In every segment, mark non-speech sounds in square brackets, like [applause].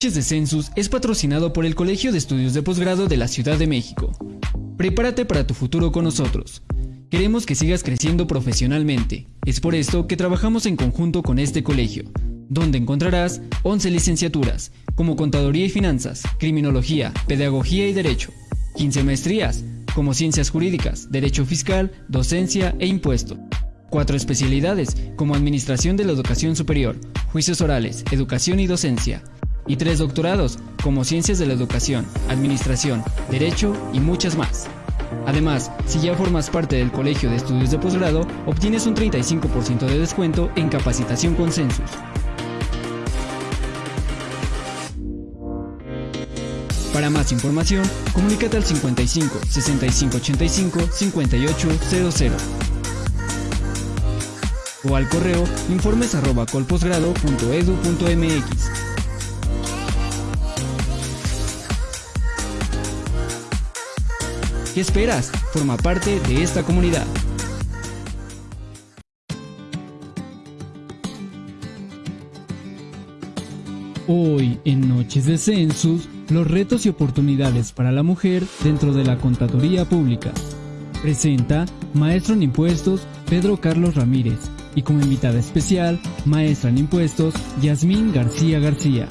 De Census es patrocinado por el Colegio de Estudios de Posgrado de la Ciudad de México. Prepárate para tu futuro con nosotros. Queremos que sigas creciendo profesionalmente. Es por esto que trabajamos en conjunto con este colegio, donde encontrarás 11 licenciaturas, como Contaduría y Finanzas, Criminología, Pedagogía y Derecho, 15 maestrías, como Ciencias Jurídicas, Derecho Fiscal, Docencia e Impuesto. Cuatro especialidades, como Administración de la Educación Superior, Juicios Orales, Educación y Docencia, y tres doctorados, como Ciencias de la Educación, Administración, Derecho y muchas más. Además, si ya formas parte del Colegio de Estudios de Posgrado, obtienes un 35% de descuento en capacitación con Census. Para más información, comunícate al 55 65 85 5800 o al correo informes ¿Qué esperas? Forma parte de esta comunidad. Hoy, en Noches de Census, los retos y oportunidades para la mujer dentro de la contaduría pública. Presenta Maestro en Impuestos Pedro Carlos Ramírez y como invitada especial, Maestra en Impuestos Yasmín García García.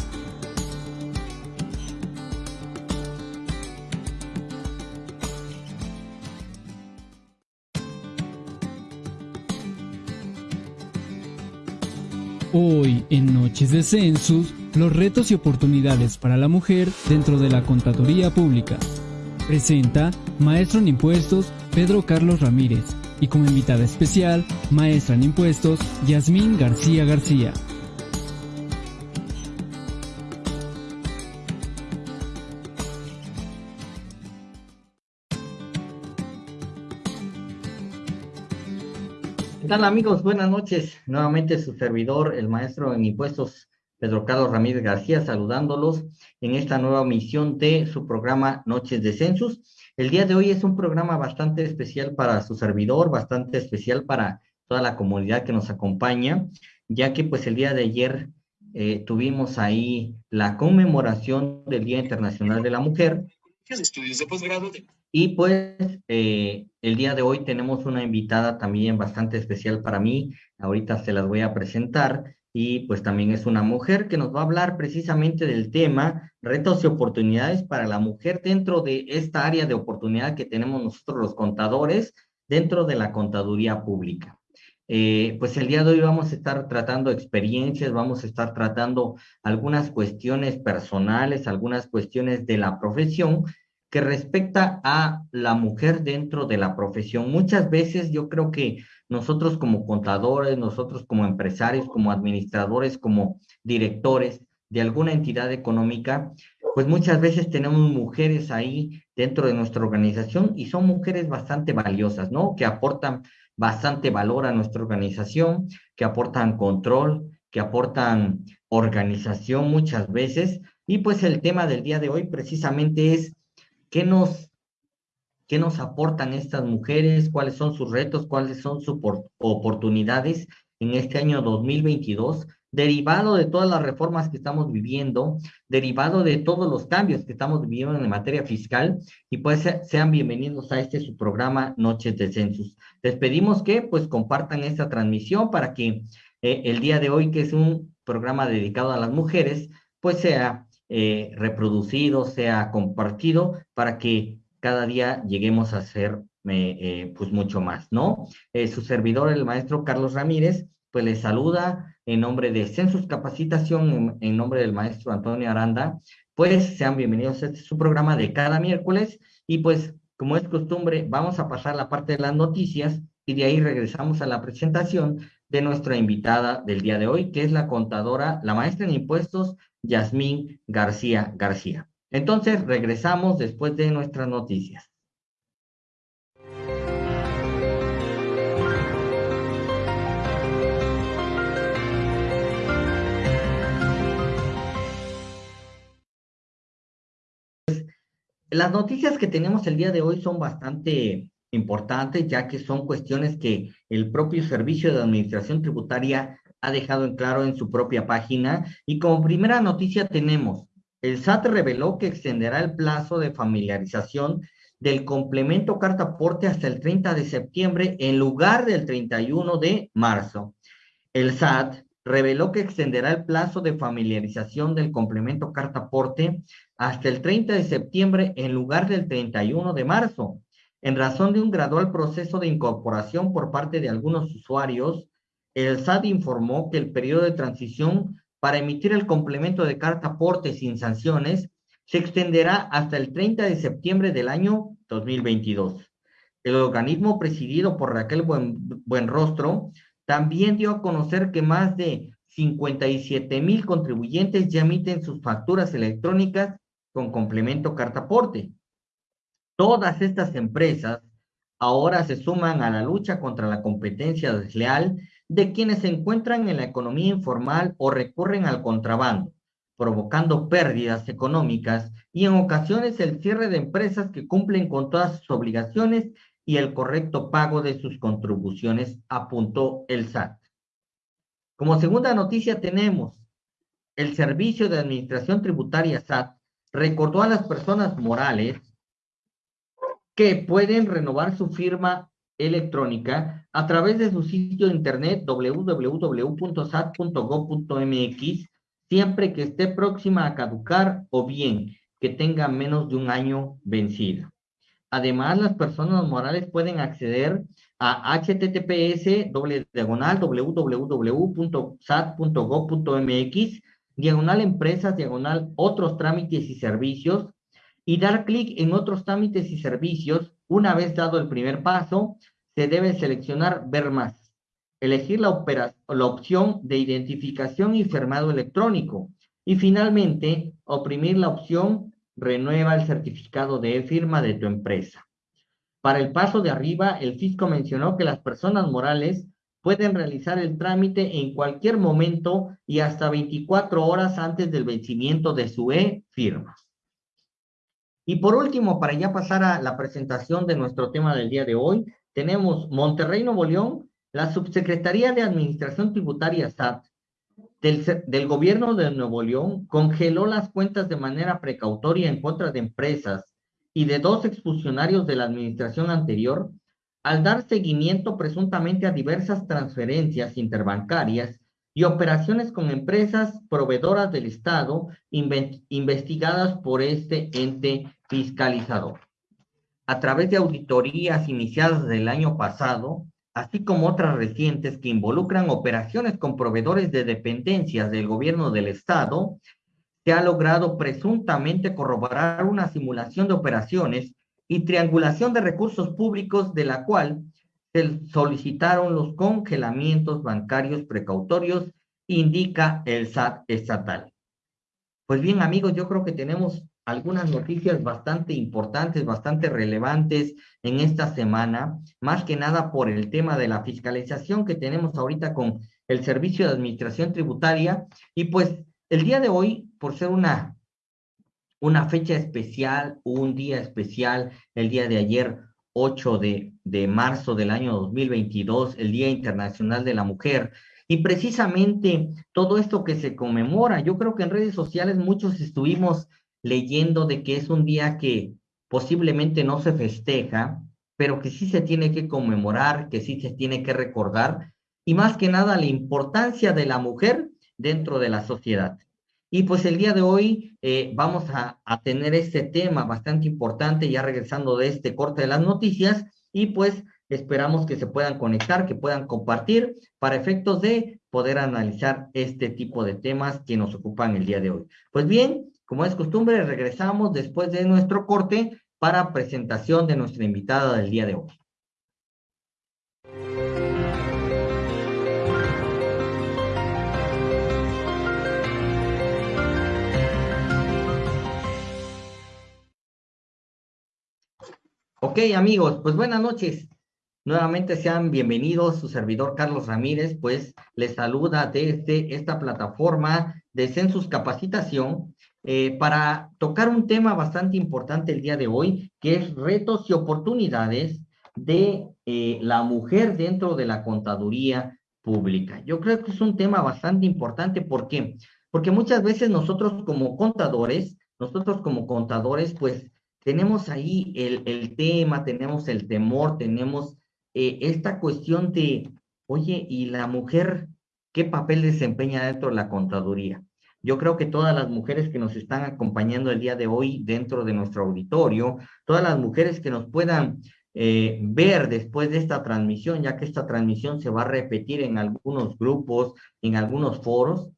Hoy, en Noches de Census, los retos y oportunidades para la mujer dentro de la contaduría pública. Presenta Maestro en Impuestos Pedro Carlos Ramírez y como invitada especial, Maestra en Impuestos Yasmín García García. ¿Qué tal amigos? Buenas noches. Nuevamente su servidor, el maestro en impuestos Pedro Carlos Ramírez García, saludándolos en esta nueva misión de su programa Noches de Census. El día de hoy es un programa bastante especial para su servidor, bastante especial para toda la comunidad que nos acompaña, ya que pues el día de ayer eh, tuvimos ahí la conmemoración del Día Internacional de la Mujer. Estudios de posgrado de y pues eh, el día de hoy tenemos una invitada también bastante especial para mí. Ahorita se las voy a presentar y pues también es una mujer que nos va a hablar precisamente del tema retos y oportunidades para la mujer dentro de esta área de oportunidad que tenemos nosotros los contadores dentro de la contaduría pública. Eh, pues el día de hoy vamos a estar tratando experiencias, vamos a estar tratando algunas cuestiones personales, algunas cuestiones de la profesión que respecta a la mujer dentro de la profesión. Muchas veces yo creo que nosotros como contadores, nosotros como empresarios, como administradores, como directores de alguna entidad económica, pues muchas veces tenemos mujeres ahí dentro de nuestra organización y son mujeres bastante valiosas, ¿no? Que aportan bastante valor a nuestra organización, que aportan control, que aportan organización muchas veces. Y pues el tema del día de hoy precisamente es ¿Qué nos, qué nos aportan estas mujeres? ¿Cuáles son sus retos? ¿Cuáles son sus oportunidades en este año 2022? derivado de todas las reformas que estamos viviendo, derivado de todos los cambios que estamos viviendo en materia fiscal, y pues sean bienvenidos a este su programa Noches de Census. Les pedimos que pues compartan esta transmisión para que eh, el día de hoy, que es un programa dedicado a las mujeres, pues sea eh, reproducido, sea compartido, para que cada día lleguemos a ser eh, eh, pues mucho más, ¿no? su servidor, el maestro Carlos Ramírez, pues le saluda en nombre de Census Capacitación, en, nombre del maestro Antonio Aranda, pues sean bienvenidos a este su programa de cada miércoles y pues como es costumbre, vamos a pasar la parte de las noticias y de ahí regresamos a la presentación de nuestra invitada del día de hoy, que es la contadora, la maestra en impuestos Yasmín García García. Entonces, regresamos después de nuestras noticias. Las noticias que tenemos el día de hoy son bastante importantes, ya que son cuestiones que el propio Servicio de Administración Tributaria ha dejado en claro en su propia página. Y como primera noticia tenemos el SAT reveló que extenderá el plazo de familiarización del complemento carta aporte hasta el 30 de septiembre en lugar del 31 de marzo. El SAT reveló que extenderá el plazo de familiarización del complemento carta aporte hasta el 30 de septiembre en lugar del 31 de marzo, en razón de un gradual proceso de incorporación por parte de algunos usuarios. El SAT informó que el periodo de transición para emitir el complemento de carta aporte sin sanciones se extenderá hasta el 30 de septiembre del año 2022. El organismo presidido por Raquel Buenrostro también dio a conocer que más de 57 mil contribuyentes ya emiten sus facturas electrónicas con complemento carta aporte. Todas estas empresas ahora se suman a la lucha contra la competencia desleal de quienes se encuentran en la economía informal o recurren al contrabando, provocando pérdidas económicas y en ocasiones el cierre de empresas que cumplen con todas sus obligaciones y el correcto pago de sus contribuciones, apuntó el SAT. Como segunda noticia tenemos, el Servicio de Administración Tributaria SAT recordó a las personas morales que pueden renovar su firma electrónica a través de su sitio de internet www.sat.gov.mx siempre que esté próxima a caducar o bien que tenga menos de un año vencida. Además, las personas morales pueden acceder a https diagonal www.sat.gov.mx diagonal empresas diagonal otros trámites y servicios y dar clic en otros trámites y servicios. Una vez dado el primer paso, se debe seleccionar ver más, elegir la, opción de identificación y firmado electrónico y finalmente oprimir la opción renueva el certificado de firma de tu empresa. Para el paso de arriba, el fisco mencionó que las personas morales pueden realizar el trámite en cualquier momento y hasta 24 horas antes del vencimiento de su e-firma. Y por último, para ya pasar a la presentación de nuestro tema del día de hoy, tenemos Monterrey Nuevo León, la Subsecretaría de Administración Tributaria SAT del, gobierno de Nuevo León congeló las cuentas de manera precautoria en contra de empresas y de dos expulsionarios de la administración anterior al dar seguimiento presuntamente a diversas transferencias interbancarias y operaciones con empresas proveedoras del Estado investigadas por este ente fiscalizador. A través de auditorías iniciadas del año pasado, así como otras recientes que involucran operaciones con proveedores de dependencias del gobierno del Estado, se ha logrado presuntamente corroborar una simulación de operaciones y triangulación de recursos públicos de la cual se solicitaron los congelamientos bancarios precautorios, indica el SAT estatal. Pues bien, amigos, yo creo que tenemos algunas noticias bastante importantes, bastante relevantes en esta semana, más que nada por el tema de la fiscalización que tenemos ahorita con el Servicio de Administración Tributaria. Y pues el día de hoy, por ser una, una fecha especial, un día especial, el día de ayer, 8 de, de marzo del año 2022, el Día Internacional de la Mujer, y precisamente todo esto que se conmemora, yo creo que en redes sociales muchos estuvimos leyendo de que es un día que posiblemente no se festeja, pero que sí se tiene que conmemorar, que sí se tiene que recordar, y más que nada la importancia de la mujer dentro de la sociedad. Y pues el día de hoy eh, vamos a, a, tener este tema bastante importante, ya regresando de este corte de las noticias, y pues esperamos que se puedan conectar, que puedan compartir para efectos de poder analizar este tipo de temas que nos ocupan el día de hoy. Pues bien, como es costumbre, regresamos después de nuestro corte para presentación de nuestra invitada del día de hoy. Ok, amigos, pues buenas noches. Nuevamente sean bienvenidos, su servidor Carlos Ramírez, pues les saluda desde esta plataforma de Census Capacitación eh, para tocar un tema bastante importante el día de hoy, que es retos y oportunidades de eh, la mujer dentro de la contaduría pública. Yo creo que es un tema bastante importante, ¿por qué? porque muchas veces nosotros como contadores, nosotros como contadores, pues tenemos ahí el, el tema, tenemos el temor, tenemos eh, esta cuestión de, oye, ¿y la mujer qué papel desempeña dentro de la contaduría? Yo creo que todas las mujeres que nos están acompañando el día de hoy dentro de nuestro auditorio, todas las mujeres que nos puedan eh, ver después de esta transmisión, ya que esta transmisión se va a repetir en algunos grupos, en algunos foros,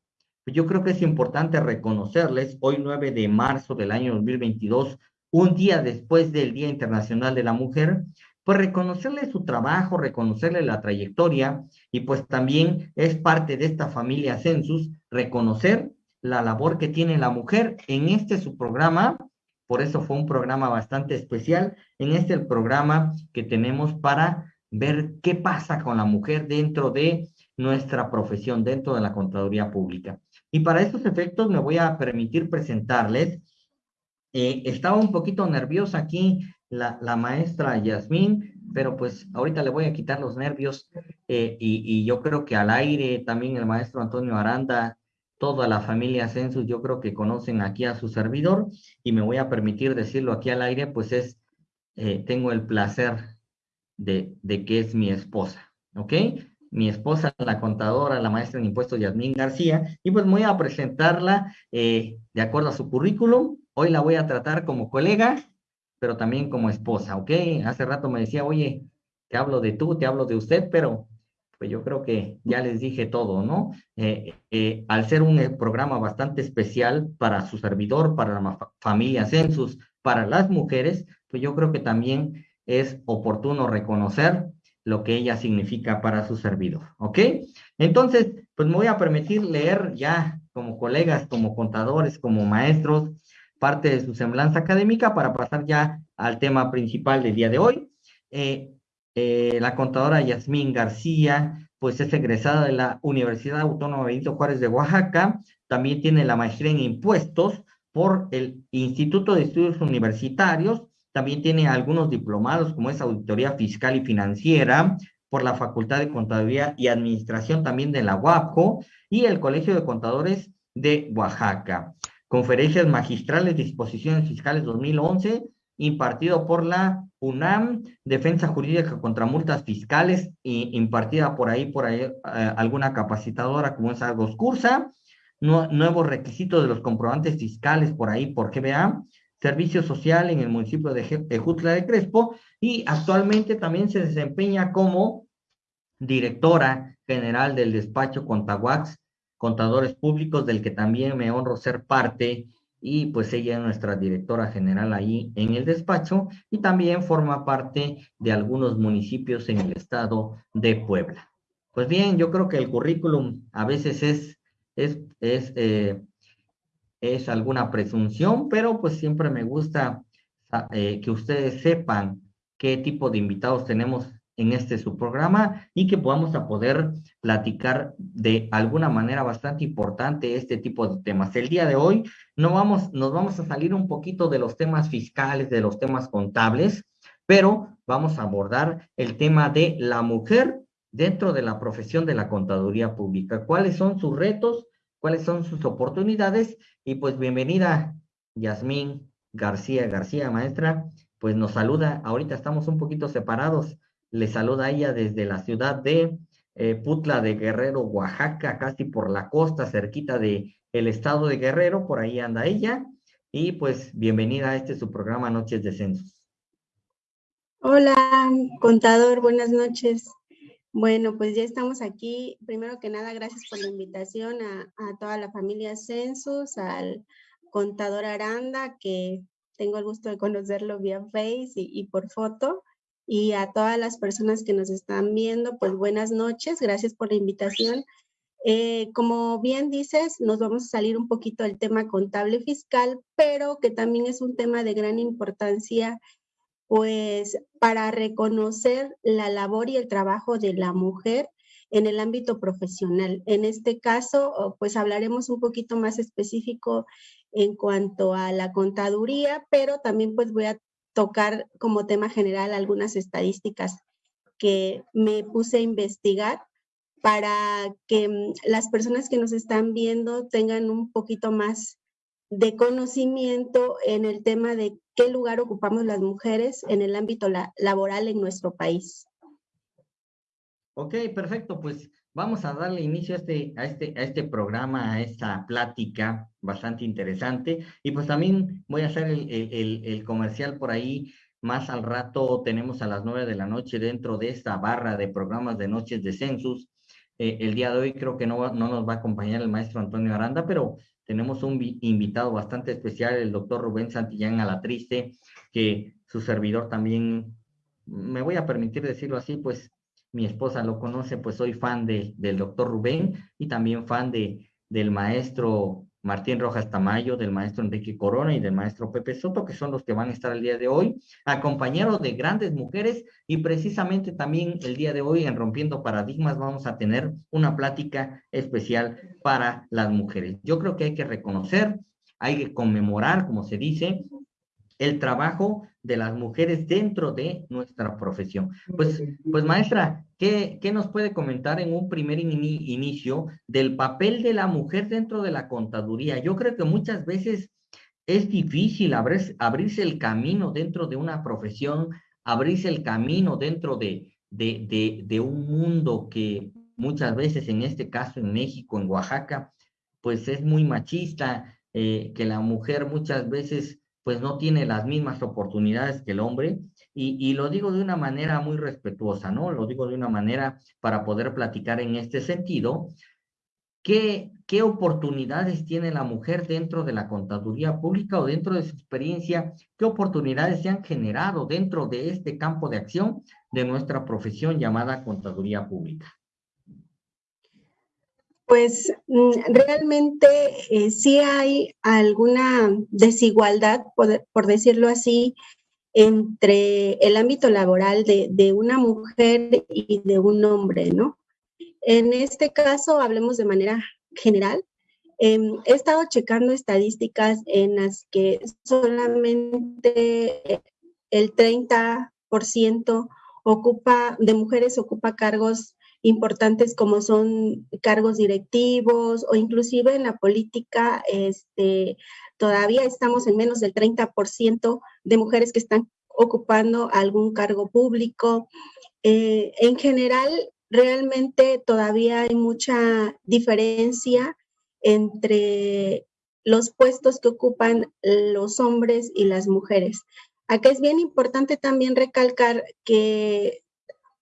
pues yo creo que es importante reconocerles hoy 9 de marzo del año 2022, un día después del Día Internacional de la Mujer, pues reconocerle su trabajo, reconocerle la trayectoria y pues también es parte de esta familia Census reconocer la labor que tiene la mujer en este su programa, por eso fue un programa bastante especial, en este el programa que tenemos para ver qué pasa con la mujer dentro de nuestra profesión, dentro de la contaduría pública. Y para estos efectos me voy a permitir presentarles, eh, estaba un poquito nerviosa aquí la, la maestra Yasmín, pero pues ahorita le voy a quitar los nervios eh, y, y, yo creo que al aire también el maestro Antonio Aranda toda la familia Census, yo creo que conocen aquí a su servidor y me voy a permitir decirlo aquí al aire, pues es, eh, tengo el placer de, de, que es mi esposa, ¿ok? Mi esposa, la contadora, la maestra en impuestos Yasmín García, y pues voy a presentarla eh, de acuerdo a su currículum. Hoy la voy a tratar como colega, pero también como esposa, ¿ok? Hace rato me decía, oye, te hablo de tú, te hablo de usted, pero pues yo creo que ya les dije todo, ¿no? Eh, eh, al ser un eh, programa bastante especial para su servidor, para la familia Census, para las mujeres, pues yo creo que también es oportuno reconocer lo que ella significa para su servidor, ¿ok? Entonces, pues me voy a permitir leer ya como colegas, como contadores, como maestros, parte de su semblanza académica para pasar ya al tema principal del día de hoy. Eh, eh, la contadora Yasmín García, pues es egresada de la Universidad Autónoma Benito Juárez de Oaxaca, también tiene la maestría en impuestos por el Instituto de Estudios Universitarios, también tiene algunos diplomados como es auditoría fiscal y financiera por la Facultad de Contaduría y Administración también de la UAPCO y el Colegio de Contadores de Oaxaca. Conferencias magistrales disposiciones fiscales 2011 impartido por la UNAM, Defensa Jurídica contra Multas Fiscales, y impartida por ahí, por ahí, eh, alguna capacitadora como es Argos Cursa, nuevos requisitos de los comprobantes fiscales por ahí, por GBA, servicio social en el municipio de Jutla de Crespo, y actualmente también se desempeña como directora general del despacho Contaguax, Contadores Públicos, del que también me honro ser parte y pues ella es nuestra directora general ahí en el despacho y también forma parte de algunos municipios en el estado de Puebla. Pues bien, yo creo que el currículum a veces es, es, es, eh, es alguna presunción, pero pues siempre me gusta eh, que ustedes sepan qué tipo de invitados tenemos en este su programa y que podamos a poder platicar de alguna manera bastante importante este tipo de temas. El día de hoy no vamos, nos vamos a salir un poquito de los temas fiscales, de los temas contables, pero vamos a abordar el tema de la mujer dentro de la profesión de la contaduría pública. ¿Cuáles son sus retos? ¿Cuáles son sus oportunidades? Y pues bienvenida, Yasmín García García, maestra, pues nos saluda. Ahorita estamos un poquito separados le saluda ella desde la ciudad de eh, Putla de Guerrero, Oaxaca, casi por la costa, cerquita de el estado de Guerrero, por ahí anda ella. Y pues bienvenida a este su programa Noches de Censos. Hola, contador, buenas noches. Bueno, pues ya estamos aquí. Primero que nada, gracias por la invitación a, a toda la familia Census, al contador Aranda, que tengo el gusto de conocerlo vía Face y, y por foto y a todas las personas que nos están viendo, pues buenas noches, gracias por la invitación. Eh, como bien dices, nos vamos a salir un poquito del tema contable fiscal, pero que también es un tema de gran importancia, pues para reconocer la labor y el trabajo de la mujer en el ámbito profesional. En este caso, pues hablaremos un poquito más específico en cuanto a la contaduría, pero también pues voy a tocar como tema general algunas estadísticas que me puse a investigar para que mm, las personas que nos están viendo tengan un poquito más de conocimiento en el tema de qué lugar ocupamos las mujeres en el ámbito laboral en nuestro país. Ok, perfecto. Pues vamos a darle inicio a este, a este, a este programa, a esta plática bastante interesante. Y pues también voy a hacer el, el comercial por ahí. Más al rato tenemos a las nueve de la noche dentro de esta barra de programas de noches de census eh, el día de hoy creo que no, no nos va a acompañar el maestro Antonio Aranda, pero tenemos un invitado bastante especial, el doctor Rubén Santillán Alatriste, que su servidor también, me voy a permitir decirlo así, pues mi esposa lo conoce, pues soy fan de, del doctor Rubén y también fan de, del maestro Martín Rojas Tamayo, del maestro Enrique Corona y del maestro Pepe Soto, que son los que van a estar el día de hoy, acompañados de grandes mujeres y precisamente también el día de hoy en Rompiendo Paradigmas vamos a tener una plática especial para las mujeres. Yo creo que hay que reconocer, hay que conmemorar, como se dice, el trabajo de las mujeres dentro de nuestra profesión. Pues, pues maestra, ¿qué, qué nos puede comentar en un primer inicio del papel de la mujer dentro de la contaduría? Yo creo que muchas veces es difícil abrirse el camino dentro de una profesión, abrirse el camino dentro de, de, de, de un mundo que muchas veces, en este caso en México, en Oaxaca, pues es muy machista, eh, que la mujer muchas veces pues no tiene las mismas oportunidades que el hombre. Y, lo digo de una manera muy respetuosa, ¿no? Lo digo de una manera para poder platicar en este sentido. ¿Qué, ¿Qué oportunidades tiene la mujer dentro de la contaduría pública o dentro de su experiencia? ¿Qué oportunidades se han generado dentro de este campo de acción de nuestra profesión llamada contaduría pública? Pues mm, realmente eh, sí hay alguna desigualdad, por, decirlo así, entre el ámbito laboral de, una mujer y de un hombre, ¿no? En este caso, hablemos de manera general. Em, he estado checando estadísticas en las que solamente el 30% ocupa, de mujeres ocupa cargos importantes como son cargos directivos o inclusive en la política, este, todavía estamos en menos del 30% de mujeres que están ocupando algún cargo público. Eh, en general, realmente todavía hay mucha diferencia entre los puestos que ocupan los hombres y las mujeres. Acá es bien importante también recalcar que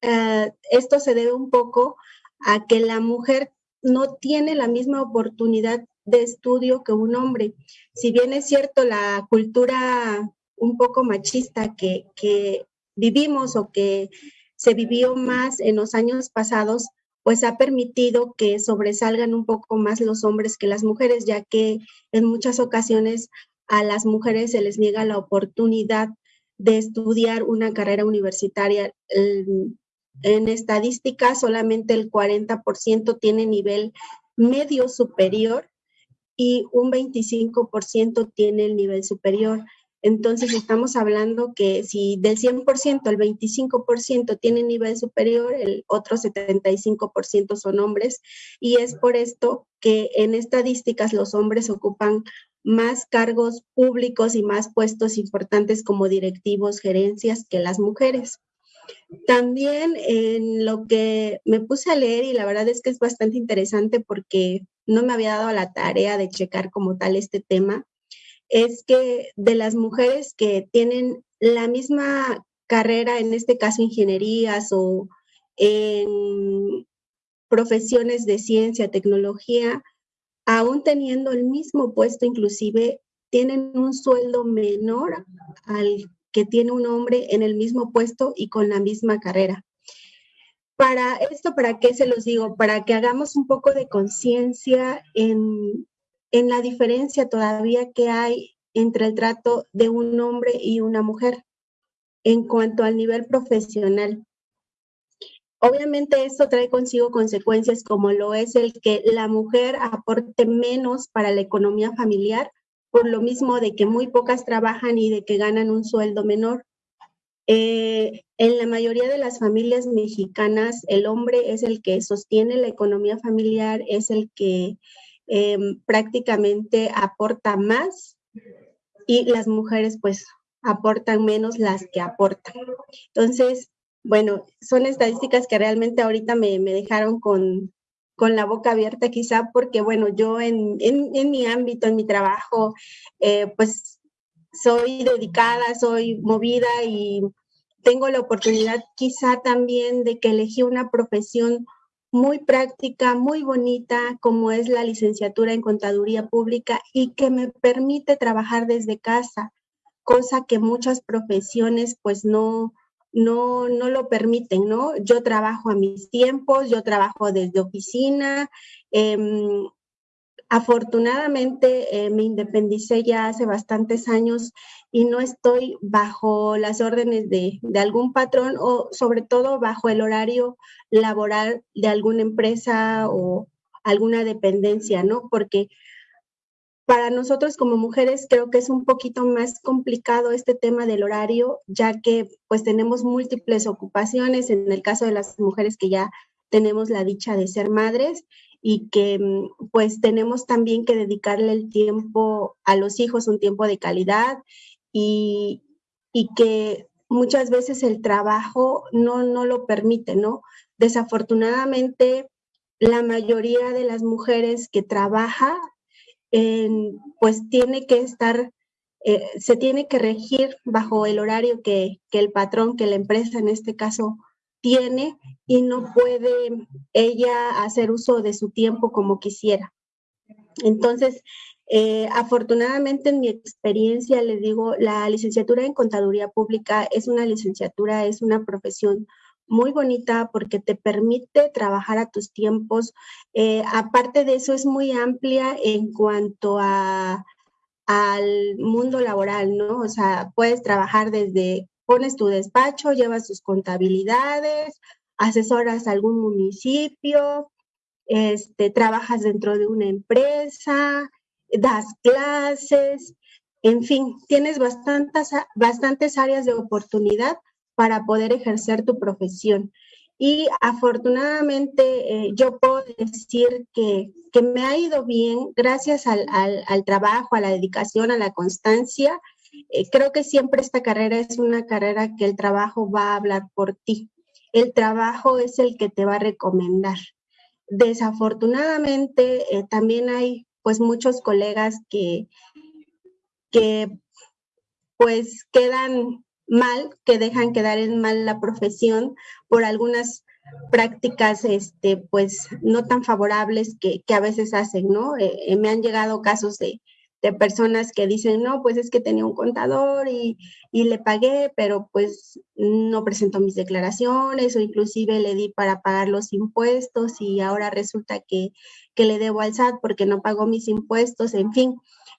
eh, esto se debe un poco a que la mujer no tiene la misma oportunidad de estudio que un hombre. Si bien es cierto la cultura un poco machista que, que vivimos o que se vivió más en los años pasados, pues ha permitido que sobresalgan un poco más los hombres que las mujeres, ya que en muchas ocasiones a las mujeres se les niega la oportunidad de estudiar una carrera universitaria. En estadística, solamente el 40% tiene nivel medio superior y un 25% tiene el nivel superior. Entonces estamos hablando que si del 100% el 25% tiene nivel superior, el otro 75% son hombres y es por esto que en estadísticas los hombres ocupan más cargos públicos y más puestos importantes como directivos, gerencias que las mujeres. También en lo que me puse a leer y la verdad es que es bastante interesante porque no me había dado la tarea de checar como tal este tema, es que de las mujeres que tienen la misma carrera, en este caso ingenierías o en profesiones de ciencia, tecnología, aún teniendo el mismo puesto, inclusive tienen un sueldo menor al que tiene un hombre en el mismo puesto y con la misma carrera. Para esto, ¿para qué se los digo? Para que hagamos un poco de conciencia en, en la diferencia todavía que hay entre el trato de un hombre y una mujer en cuanto al nivel profesional. Obviamente esto trae consigo consecuencias como lo es el que la mujer aporte menos para la economía familiar por lo mismo de que muy pocas trabajan y de que ganan un sueldo menor. Eh, en la mayoría de las familias mexicanas, el hombre es el que sostiene la economía familiar, es el que em, prácticamente aporta más y las mujeres pues aportan menos las que aportan. Entonces, bueno, son estadísticas que realmente ahorita me, dejaron con, la boca abierta quizá porque, bueno, yo en, mi ámbito, en mi trabajo, eh, pues soy dedicada, soy movida y tengo la oportunidad quizá también de que elegí una profesión muy práctica, muy bonita, como es la licenciatura en contaduría pública y que me permite trabajar desde casa, cosa que muchas profesiones pues no, no, no lo permiten, ¿no? Yo trabajo a mis tiempos, yo trabajo desde oficina. Em, afortunadamente eh, me independicé ya hace bastantes años y no estoy bajo las órdenes de, de, algún patrón o sobre todo bajo el horario laboral de alguna empresa o alguna dependencia, ¿no? Porque para nosotros como mujeres creo que es un poquito más complicado este tema del horario, ya que pues tenemos múltiples ocupaciones, en el caso de las mujeres que ya tenemos la dicha de ser madres y que mm, pues tenemos también que dedicarle el tiempo a los hijos, un tiempo de calidad y, y que muchas veces el trabajo no, no lo permite, ¿no? Desafortunadamente, la mayoría de las mujeres que trabaja pues tiene que estar, eh, se tiene que regir bajo el horario que, el patrón, que la empresa en este caso tiene y no puede ella hacer uso de su tiempo como quisiera. Entonces, eh, afortunadamente en mi experiencia, le digo, la licenciatura en contaduría pública es una licenciatura, es una profesión muy bonita porque te permite trabajar a tus tiempos. Eh, aparte de eso, es muy amplia en cuanto a, al mundo laboral, ¿no? O sea, puedes trabajar desde, pones tu despacho, llevas tus contabilidades, asesoras a algún municipio, este, trabajas dentro de una empresa, das clases, en fin, tienes bastantes, bastantes áreas de oportunidad para poder ejercer tu profesión. Y afortunadamente eh, yo puedo decir que, me ha ido bien gracias al, trabajo, a la dedicación, a la constancia. Eh, creo que siempre esta carrera es una carrera que el trabajo va a hablar por ti. El trabajo es el que te va a recomendar. Desafortunadamente eh, también hay pues muchos colegas que, que pues quedan mal, que dejan quedar en mal la profesión por algunas prácticas, este, pues, no tan favorables que, a veces hacen, ¿no? Eh, eh, me han llegado casos de, personas que dicen, no, pues es que tenía un contador y, le pagué, pero pues no presentó mis declaraciones o inclusive le di para pagar los impuestos y ahora resulta que, que le debo al SAT porque no pagó mis impuestos, en fin,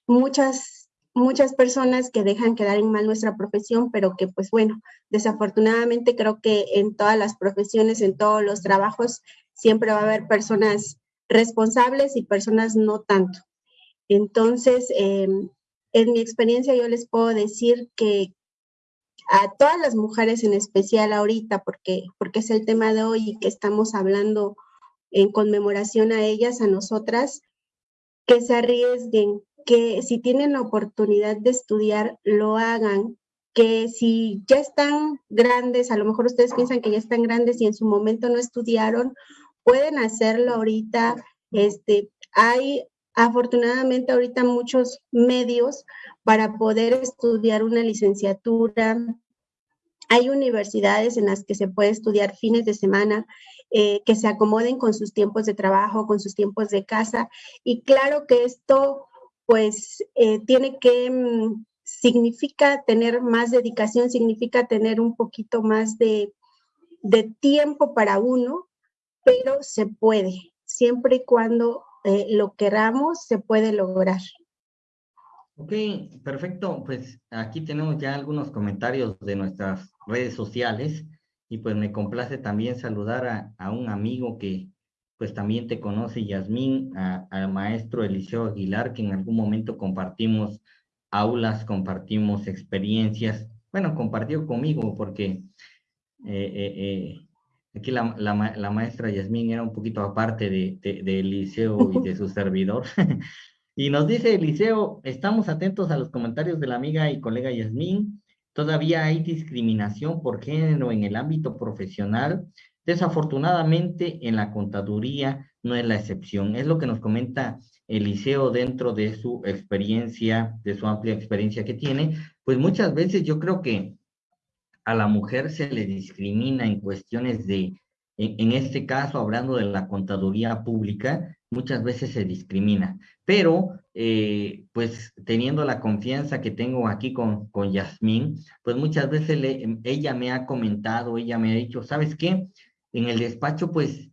muchas muchas personas que dejan quedar en mal nuestra profesión, pero que pues bueno, desafortunadamente creo que en todas las profesiones, en todos los trabajos, siempre va a haber personas responsables y personas no tanto. Entonces, em, en mi experiencia yo les puedo decir que a todas las mujeres en especial ahorita, porque, porque es el tema de hoy y que estamos hablando en conmemoración a ellas, a nosotras, que se arriesguen, que si tienen la oportunidad de estudiar, lo hagan, que si ya están grandes, a lo mejor ustedes piensan que ya están grandes y en su momento no estudiaron, pueden hacerlo ahorita. Este, hay afortunadamente ahorita muchos medios para poder estudiar una licenciatura. Hay universidades en las que se puede estudiar fines de semana eh, que se acomoden con sus tiempos de trabajo, con sus tiempos de casa. Y claro que esto pues eh, tiene que, mm, significa tener más dedicación, significa tener un poquito más de, tiempo para uno, pero se puede, siempre y cuando eh, lo queramos, se puede lograr. Ok, perfecto. Pues aquí tenemos ya algunos comentarios de nuestras redes sociales y pues me complace también saludar a, a un amigo que, pues también te conoce Yasmín, al maestro Eliseo Aguilar, que en algún momento compartimos aulas, compartimos experiencias bueno, compartió conmigo porque aquí la, la, maestra Yasmín era un poquito aparte de, de, Eliseo y de su [laughs] servidor. [laughs] y nos dice Eliseo, estamos atentos a los comentarios de la amiga y colega Yasmín. Todavía hay discriminación por género en el ámbito profesional. Desafortunadamente, en la contaduría no es la excepción. Es lo que nos comenta Eliseo dentro de su experiencia, de su amplia experiencia que tiene. Pues muchas veces yo creo que a la mujer se le discrimina en cuestiones de, en, este caso, hablando de la contaduría pública, muchas veces se discrimina. Pero, eh, pues teniendo la confianza que tengo aquí con, con Yasmín, pues muchas veces ella me ha comentado, ella me ha dicho, ¿sabes qué? En el despacho, pues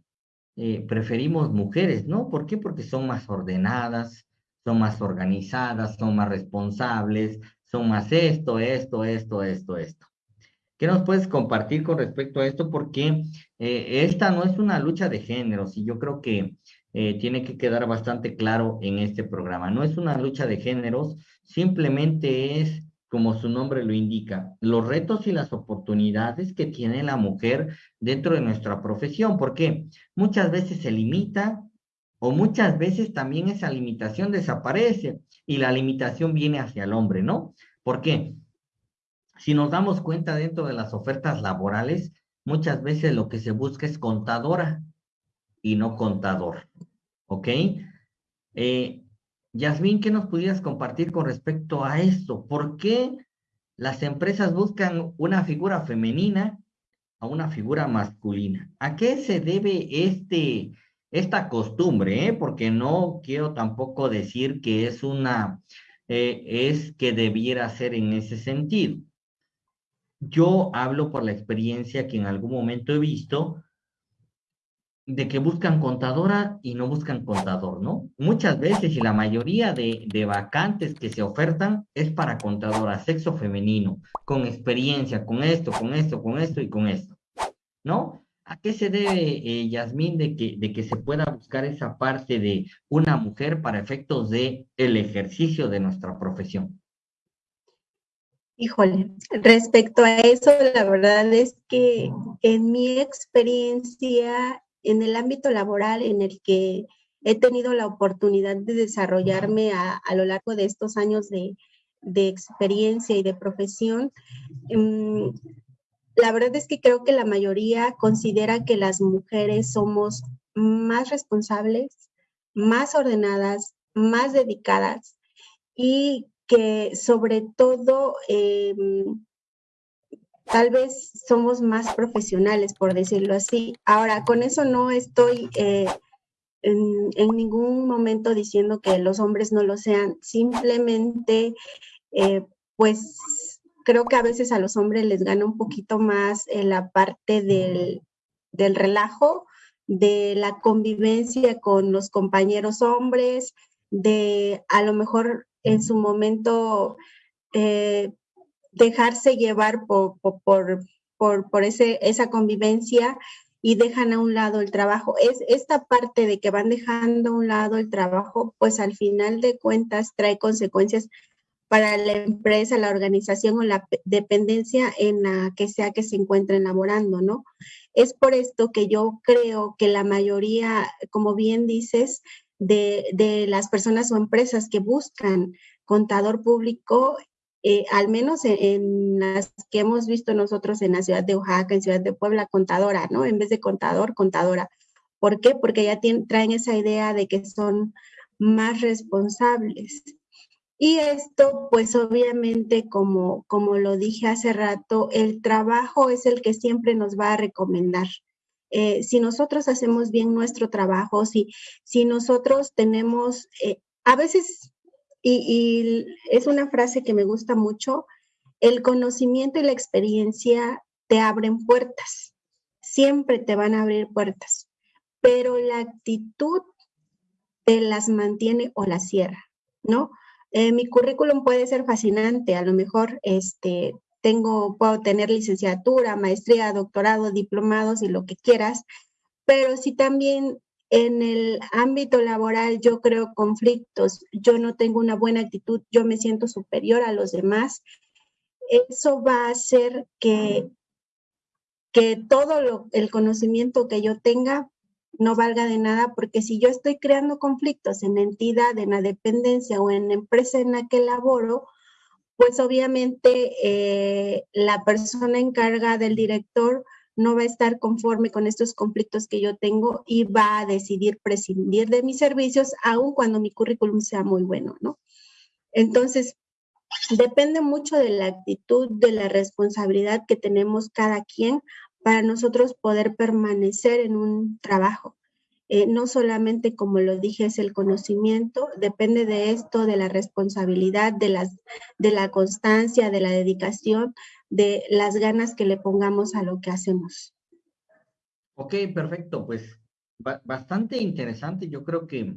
eh, preferimos mujeres, ¿no? ¿Por qué? Porque son más ordenadas, son más organizadas, son más responsables, son más esto, esto, esto, esto, esto. ¿Qué nos puedes compartir con respecto a esto? Porque eh, esta no es una lucha de géneros y yo creo que eh, tiene que quedar bastante claro en este programa. No es una lucha de géneros, simplemente es, como su nombre lo indica, los retos y las oportunidades que tiene la mujer dentro de nuestra profesión. Porque muchas veces se limita o muchas veces también esa limitación desaparece y la limitación viene hacia el hombre, ¿no? ¿Por qué? Si nos damos cuenta dentro de las ofertas laborales, muchas veces lo que se busca es contadora y no contador. ¿Ok? Eh, Yasmín, ¿qué nos pudieras compartir con respecto a esto? ¿Por qué las empresas buscan una figura femenina a una figura masculina? ¿A qué se debe este, esta costumbre? Eh? Porque no quiero tampoco decir que es una, eh, es que debiera ser en ese sentido. Yo hablo por la experiencia que en algún momento he visto de que buscan contadora y no buscan contador, ¿no? Muchas veces y la mayoría de, de, vacantes que se ofertan es para contadora, sexo femenino, con experiencia, con esto, con esto, con esto y con esto, ¿no? ¿A qué se debe, eh, Yasmín, de que, de que se pueda buscar esa parte de una mujer para efectos de el ejercicio de nuestra profesión? Híjole, respecto a eso, la verdad es que en mi experiencia en el ámbito laboral en el que he tenido la oportunidad de desarrollarme a, lo largo de estos años de, experiencia y de profesión, em, la verdad es que creo que la mayoría considera que las mujeres somos más responsables, más ordenadas, más dedicadas y que sobre todo em, tal vez somos más profesionales, por decirlo así. Ahora, con eso no estoy eh, en, ningún momento diciendo que los hombres no lo sean, simplemente, eh, pues creo que a veces a los hombres les gana un poquito más la parte del, del relajo, de la convivencia con los compañeros hombres, de a lo mejor en su momento eh, dejarse llevar por, por, por, ese, esa convivencia y dejan a un lado el trabajo. Es esta parte de que van dejando a un lado el trabajo, pues al final de cuentas trae consecuencias para la empresa, la organización o la dependencia en la que sea que se encuentren laborando, ¿no? Es por esto que yo creo que la mayoría, como bien dices, de, las personas o empresas que buscan contador público, eh, al menos en, las que hemos visto nosotros en la ciudad de Oaxaca, en ciudad de Puebla, contadora, ¿no? En vez de contador, contadora. ¿Por qué? Porque ya traen esa idea de que son más responsables. Y esto, pues obviamente, como, como lo dije hace rato, el trabajo es el que siempre nos va a recomendar. Eh, si nosotros hacemos bien nuestro trabajo, si, si nosotros tenemos, eh, a veces, y, es una frase que me gusta mucho, el conocimiento y la experiencia te abren puertas, siempre te van a abrir puertas, pero la actitud te las mantiene o las cierra, ¿no? Eh, mi currículum puede ser fascinante, a lo mejor este, tengo, puedo tener licenciatura, maestría, doctorado, diplomados y lo que quieras, pero si también en el ámbito laboral yo creo conflictos, yo no tengo una buena actitud, yo me siento superior a los demás, eso va a hacer que, que todo el conocimiento que yo tenga no valga de nada, porque si yo estoy creando conflictos en la entidad, en la dependencia o en la empresa en la que laboro, pues obviamente eh, la persona encargada del director no va a estar conforme con estos conflictos que yo tengo y va a decidir prescindir de mis servicios, aun cuando mi currículum sea muy bueno, ¿no? Entonces, depende mucho de la actitud, de la responsabilidad que tenemos cada quien para nosotros poder permanecer en un trabajo. Eh, no solamente, como lo dije, es el conocimiento, depende de esto, de la responsabilidad, de, las, de la constancia, de la dedicación, de las ganas que le pongamos a lo que hacemos. Ok, perfecto, pues bastante interesante. Yo creo que eh,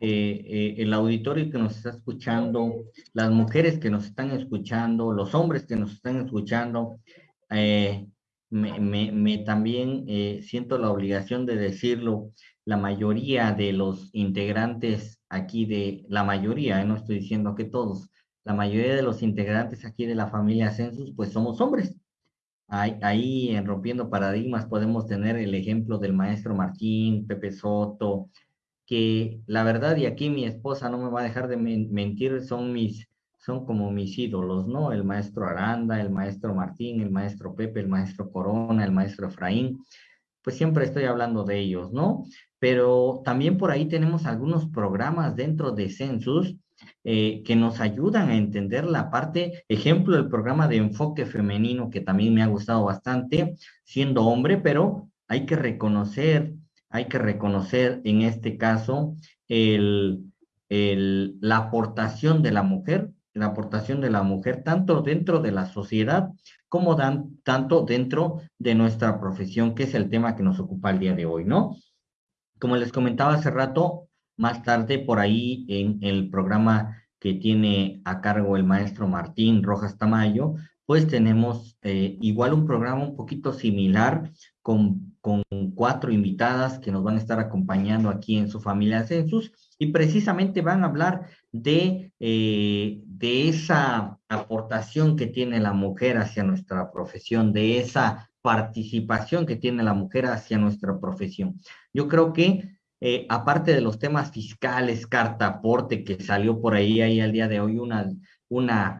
eh, el auditorio que nos está escuchando, las mujeres que nos están escuchando, los hombres que nos están escuchando, me, también eh, siento la obligación de decirlo, la mayoría de los integrantes aquí de, la mayoría, eh, no estoy diciendo que todos, la mayoría de los integrantes aquí de la familia Census, pues somos hombres. Ahí, ahí en Rompiendo Paradigmas podemos tener el ejemplo del maestro Martín, Pepe Soto, que la verdad, y aquí mi esposa no me va a dejar de mentir, son mis son como mis ídolos, ¿no? El maestro Aranda, el maestro Martín, el maestro Pepe, el maestro Corona, el maestro Efraín, pues siempre estoy hablando de ellos, ¿no? Pero también por ahí tenemos algunos programas dentro de Census eh, que nos ayudan a entender la parte, ejemplo, el programa de enfoque femenino que también me ha gustado bastante, siendo hombre, pero hay que reconocer, hay que reconocer en este caso la aportación de la mujer la aportación de la mujer, tanto dentro de la sociedad como dan, tanto dentro de nuestra profesión, que es el tema que nos ocupa el día de hoy, ¿no? Como les comentaba hace rato, más tarde por ahí en el programa que tiene a cargo el maestro Martín Rojas Tamayo, pues tenemos eh, igual un programa un poquito similar con, con cuatro invitadas que nos van a estar acompañando aquí en su familia Census y precisamente van a hablar de, eh, de esa aportación que tiene la mujer hacia nuestra profesión, de esa participación que tiene la mujer hacia nuestra profesión. Yo creo que eh, aparte de los temas fiscales, carta aporte que salió por ahí, ahí al día de hoy una, una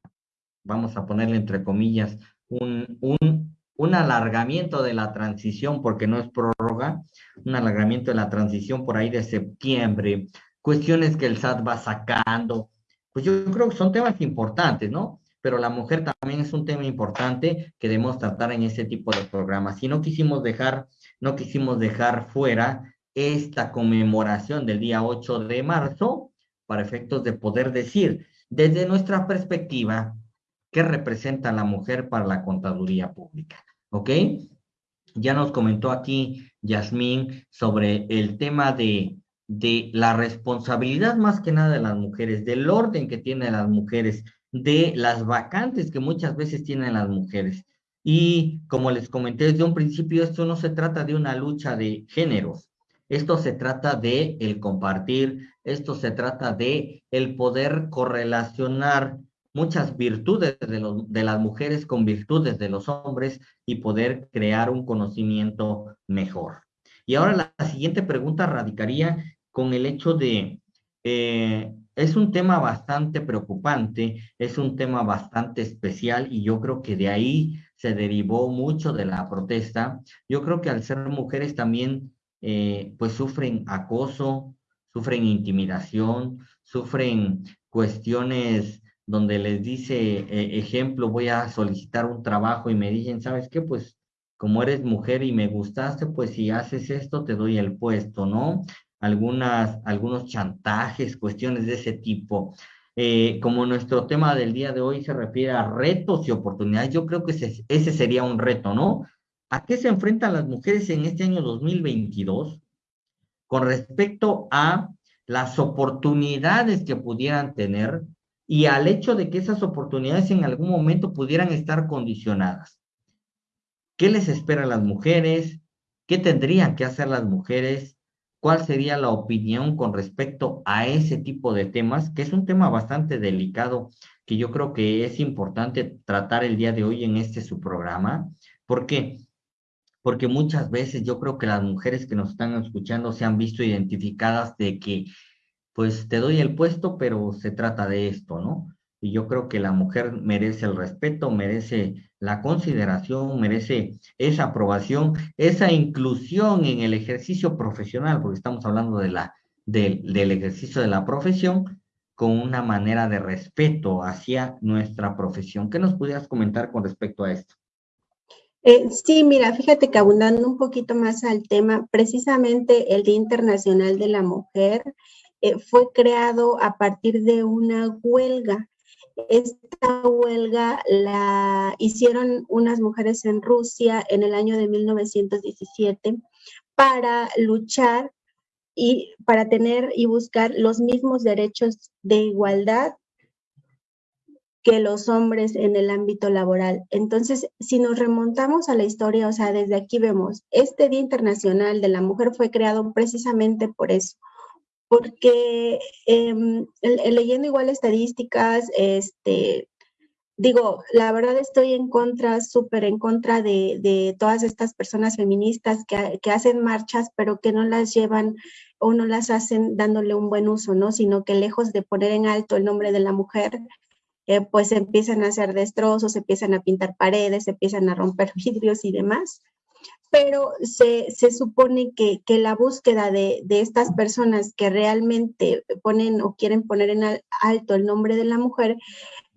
vamos a ponerle entre comillas, un, un, un alargamiento de la transición, porque no es prórroga, un alargamiento de la transición por ahí de septiembre, cuestiones que el SAT va sacando, pues yo creo que son temas importantes, ¿no? Pero la mujer también es un tema importante que debemos tratar en ese tipo de programas. Y no quisimos dejar, no quisimos dejar fuera esta conmemoración del día 8 de marzo para efectos de poder decir, desde nuestra perspectiva, qué representa la mujer para la contaduría pública, ¿ok? Ya nos comentó aquí Yasmín sobre el tema de de la responsabilidad más que nada de las mujeres, del orden que tienen las mujeres, de las vacantes que muchas veces tienen las mujeres. Y como les comenté desde un principio, esto no se trata de una lucha de géneros, esto se trata de el compartir, esto se trata de el poder correlacionar muchas virtudes de, las mujeres con virtudes de los hombres y poder crear un conocimiento mejor. Y ahora la siguiente pregunta radicaría con el hecho de, eh, es un tema bastante preocupante, es un tema bastante especial y yo creo que de ahí se derivó mucho de la protesta. Yo creo que al ser mujeres también, eh, pues sufren acoso, sufren intimidación, sufren cuestiones donde les dice, eh, ejemplo, voy a solicitar un trabajo y me dicen, ¿sabes qué? Pues como eres mujer y me gustaste, pues si haces esto, te doy el puesto, ¿no? algunas, algunos chantajes, cuestiones de ese tipo. Eh, como nuestro tema del día de hoy se refiere a retos y oportunidades, yo creo que ese, ese sería un reto, ¿no? ¿A qué se enfrentan las mujeres en este año 2022 con respecto a las oportunidades que pudieran tener y al hecho de que esas oportunidades en algún momento pudieran estar condicionadas? ¿Qué les espera a las mujeres? ¿Qué tendrían que hacer las mujeres? cuál sería la opinión con respecto a ese tipo de temas, que es un tema bastante delicado, que yo creo que es importante tratar el día de hoy en este su programa. ¿Por qué? Porque muchas veces yo creo que las mujeres que nos están escuchando se han visto identificadas de que, pues te doy el puesto, pero se trata de esto, ¿no? Y yo creo que la mujer merece el respeto, merece la consideración, merece esa aprobación, esa inclusión en el ejercicio profesional, porque estamos hablando de la, del ejercicio de la profesión con una manera de respeto hacia nuestra profesión. ¿Qué nos pudieras comentar con respecto a esto? Eh, sí, mira, fíjate que abundando un poquito más al tema, precisamente el Día Internacional de la Mujer eh, fue creado a partir de una huelga esta huelga la hicieron unas mujeres en Rusia en el año de 1917 para luchar y para tener y buscar los mismos derechos de igualdad que los hombres en el ámbito laboral. Entonces, si nos remontamos a la historia, o sea, desde aquí vemos, este Día Internacional de la Mujer fue creado precisamente por eso, porque em, leyendo igual estadísticas, este, digo, la verdad estoy en contra, súper en contra de, todas estas personas feministas que, hacen marchas, pero que no las llevan o no las hacen dándole un buen uso, ¿no? Sino que lejos de poner en alto el nombre de la mujer, eh, pues empiezan a hacer destrozos, empiezan a pintar paredes, empiezan a romper [laughs] vidrios y demás pero se, supone que, la búsqueda de, estas personas que realmente ponen o quieren poner en alto el nombre de la mujer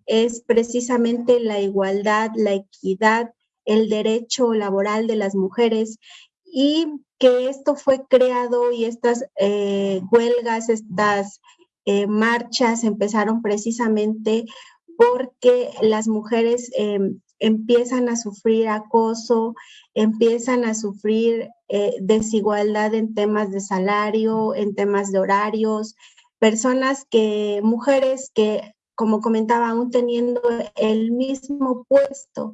es precisamente la igualdad, la equidad, el derecho laboral de las mujeres y que esto fue creado y estas eh, huelgas, estas eh, marchas empezaron precisamente porque las mujeres em, empiezan a sufrir acoso, empiezan a sufrir eh, desigualdad en temas de salario, en temas de horarios, personas que, mujeres que, como comentaba, aún teniendo el mismo puesto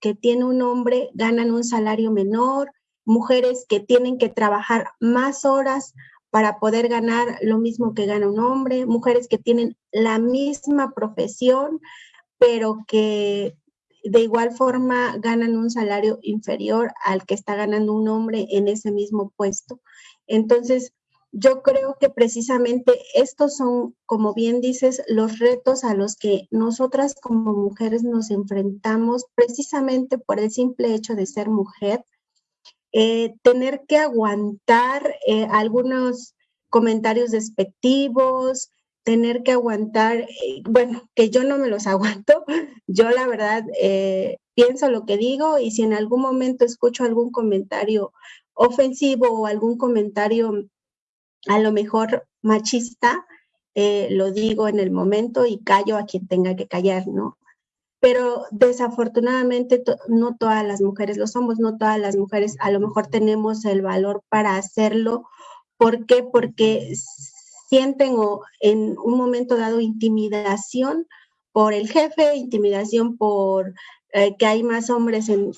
que tiene un hombre, ganan un salario menor, mujeres que tienen que trabajar más horas para poder ganar lo mismo que gana un hombre, mujeres que tienen la misma profesión, pero que de igual forma ganan un salario inferior al que está ganando un hombre en ese mismo puesto. Entonces, yo creo que precisamente estos son, como bien dices, los retos a los que nosotras como mujeres nos enfrentamos precisamente por el simple hecho de ser mujer. Eh, tener que aguantar eh, algunos comentarios despectivos, tener que aguantar, eh, bueno, que yo no me los [laughs] aguanto, yo la verdad eh, pienso lo que digo y si en algún momento escucho algún comentario ofensivo o algún comentario a lo mejor machista, eh, lo digo en el momento y callo a quien tenga que callar, ¿no? Pero desafortunadamente no todas las mujeres lo somos, no todas las mujeres a lo mejor tenemos el valor para hacerlo. ¿Por qué? Porque sienten o en un momento dado intimidación por el jefe, intimidación por eh, que hay más hombres en,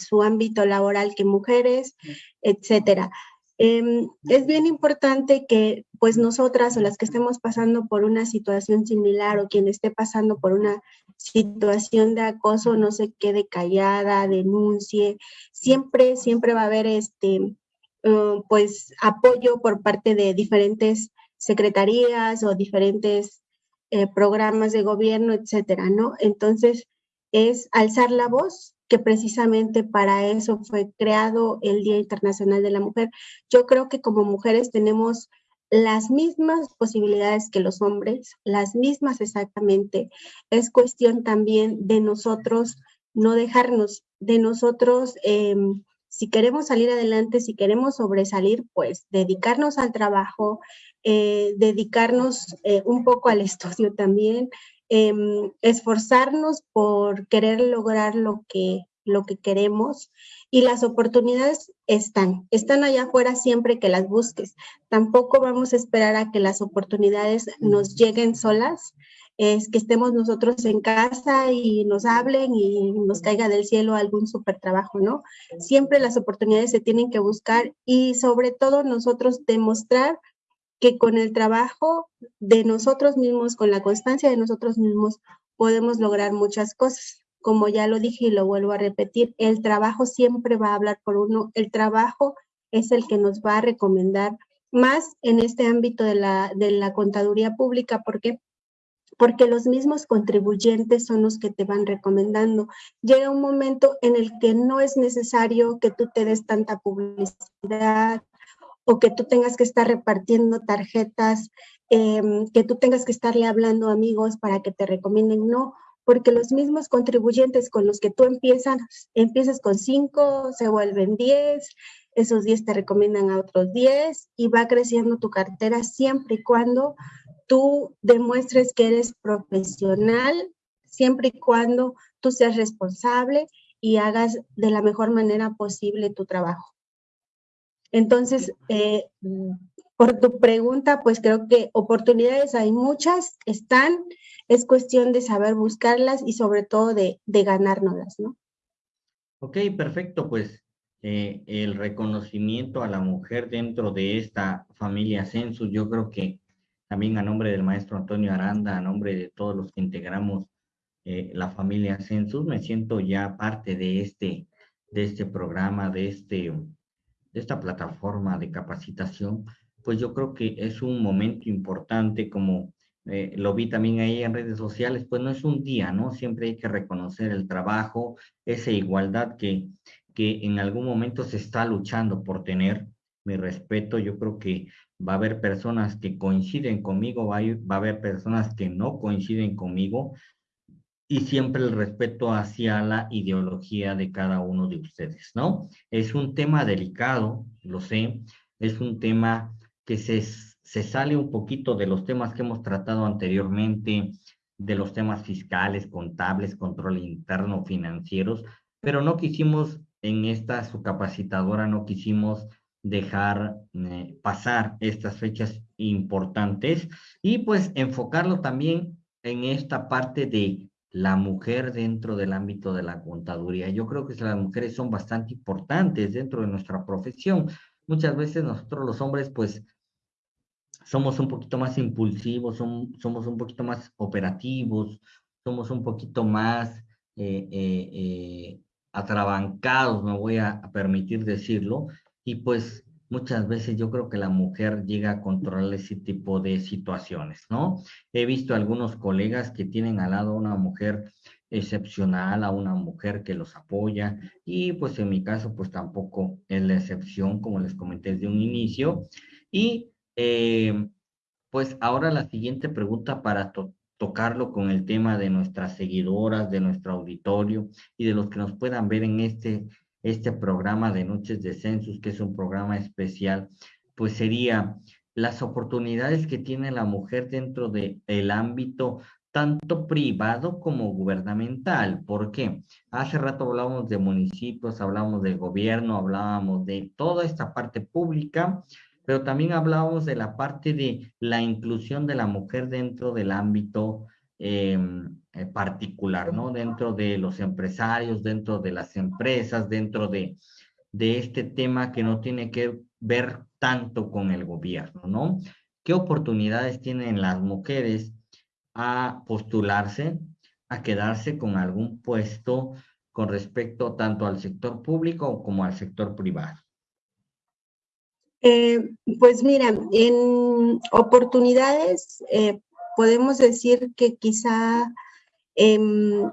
su ámbito laboral que mujeres, etcétera. Em, es bien importante que pues nosotras o las que estemos pasando por una situación similar o quien esté pasando por una situación de acoso no se quede callada, denuncie. Siempre, siempre va a haber este, uh, pues apoyo por parte de diferentes secretarías o diferentes eh, programas de gobierno, etcétera, ¿no? Entonces, es alzar la voz, que precisamente para eso fue creado el Día Internacional de la Mujer. Yo creo que como mujeres tenemos las mismas posibilidades que los hombres, las mismas exactamente. Es cuestión también de nosotros no dejarnos, de nosotros, em, si queremos salir adelante, si queremos sobresalir, pues dedicarnos al trabajo, eh, dedicarnos eh, un poco al estudio también, em, esforzarnos por querer lograr lo que, lo que queremos y las oportunidades están, están allá afuera siempre que las busques. Tampoco vamos a esperar a que las oportunidades nos lleguen solas. es que estemos nosotros en casa y nos hablen y nos caiga del cielo algún super trabajo, ¿no? Siempre las oportunidades se tienen que buscar y sobre todo nosotros demostrar que con el trabajo de nosotros mismos, con la constancia de nosotros mismos, podemos lograr muchas cosas. Como ya lo dije y lo vuelvo a repetir, el trabajo siempre va a hablar por uno, el trabajo es el que nos va a recomendar más en este ámbito de la, contaduría pública. ¿Por qué? porque los mismos contribuyentes son los que te van recomendando. Llega un momento en el que no es necesario que tú te des tanta publicidad o que tú tengas que estar repartiendo tarjetas, em, que tú tengas que estarle hablando a amigos para que te recomienden. No, porque los mismos contribuyentes con los que tú empiezas, empiezas con cinco, se vuelven diez, esos diez te recomiendan a otros diez y va creciendo tu cartera siempre y cuando tú demuestres que eres profesional, siempre y cuando tú seas responsable y hagas de la mejor manera posible tu trabajo. Entonces, eh, por tu pregunta, pues creo que oportunidades hay muchas, están, es cuestión de saber buscarlas y sobre todo de, de ganárnoslas, ¿no? Ok, perfecto, pues eh, el reconocimiento a la mujer dentro de esta familia Census, yo creo que también a nombre del maestro Antonio Aranda, a nombre de todos los que integramos eh, la familia Census, me siento ya parte de este, de este programa, de, este, de esta plataforma de capacitación, pues yo creo que es un momento importante como eh, lo vi también ahí en redes sociales, pues no es un día, ¿no? Siempre hay que reconocer el trabajo, esa igualdad que, que en algún momento se está luchando por tener. Mi respeto, yo creo que va a haber personas que coinciden conmigo, va a, haber personas que no coinciden conmigo y siempre el respeto hacia la ideología de cada uno de ustedes, ¿no? Es un tema delicado, lo sé, es un tema que se, se sale un poquito de los temas que hemos tratado anteriormente, de los temas fiscales, contables, control interno, financieros, pero no quisimos en esta su capacitadora, no quisimos dejar eh, pasar estas fechas importantes y pues enfocarlo también en esta parte de la mujer dentro del ámbito de la contaduría. Yo creo que las mujeres son bastante importantes dentro de nuestra profesión. Muchas veces nosotros los hombres pues somos un poquito más impulsivos, somos un poquito más operativos, somos un poquito más eh, eh, atrabancados, me voy a permitir decirlo, y pues muchas veces yo creo que la mujer llega a controlar ese tipo de situaciones, ¿no? He visto algunos colegas que tienen al lado a una mujer excepcional, a una mujer que los apoya y pues en mi caso pues tampoco es la excepción como les comenté desde un inicio. Y eh, pues ahora la siguiente pregunta para tocarlo con el tema de nuestras seguidoras, de nuestro auditorio y de los que nos puedan ver en este este programa de Noches de Census, que es un programa especial, pues sería las oportunidades que tiene la mujer dentro del el ámbito tanto privado como gubernamental. ¿Por qué? Hace rato hablábamos de municipios, hablábamos del gobierno, hablábamos de toda esta parte pública, pero también hablábamos de la parte de la inclusión de la mujer dentro del ámbito eh, particular, ¿no? Dentro de los empresarios, dentro de las empresas, dentro de, de este tema que no tiene que ver tanto con el gobierno, ¿no? ¿Qué oportunidades tienen las mujeres a postularse, a quedarse con algún puesto con respecto tanto al sector público como al sector privado? Eh, pues mira, en oportunidades, eh, podemos decir que quizá em,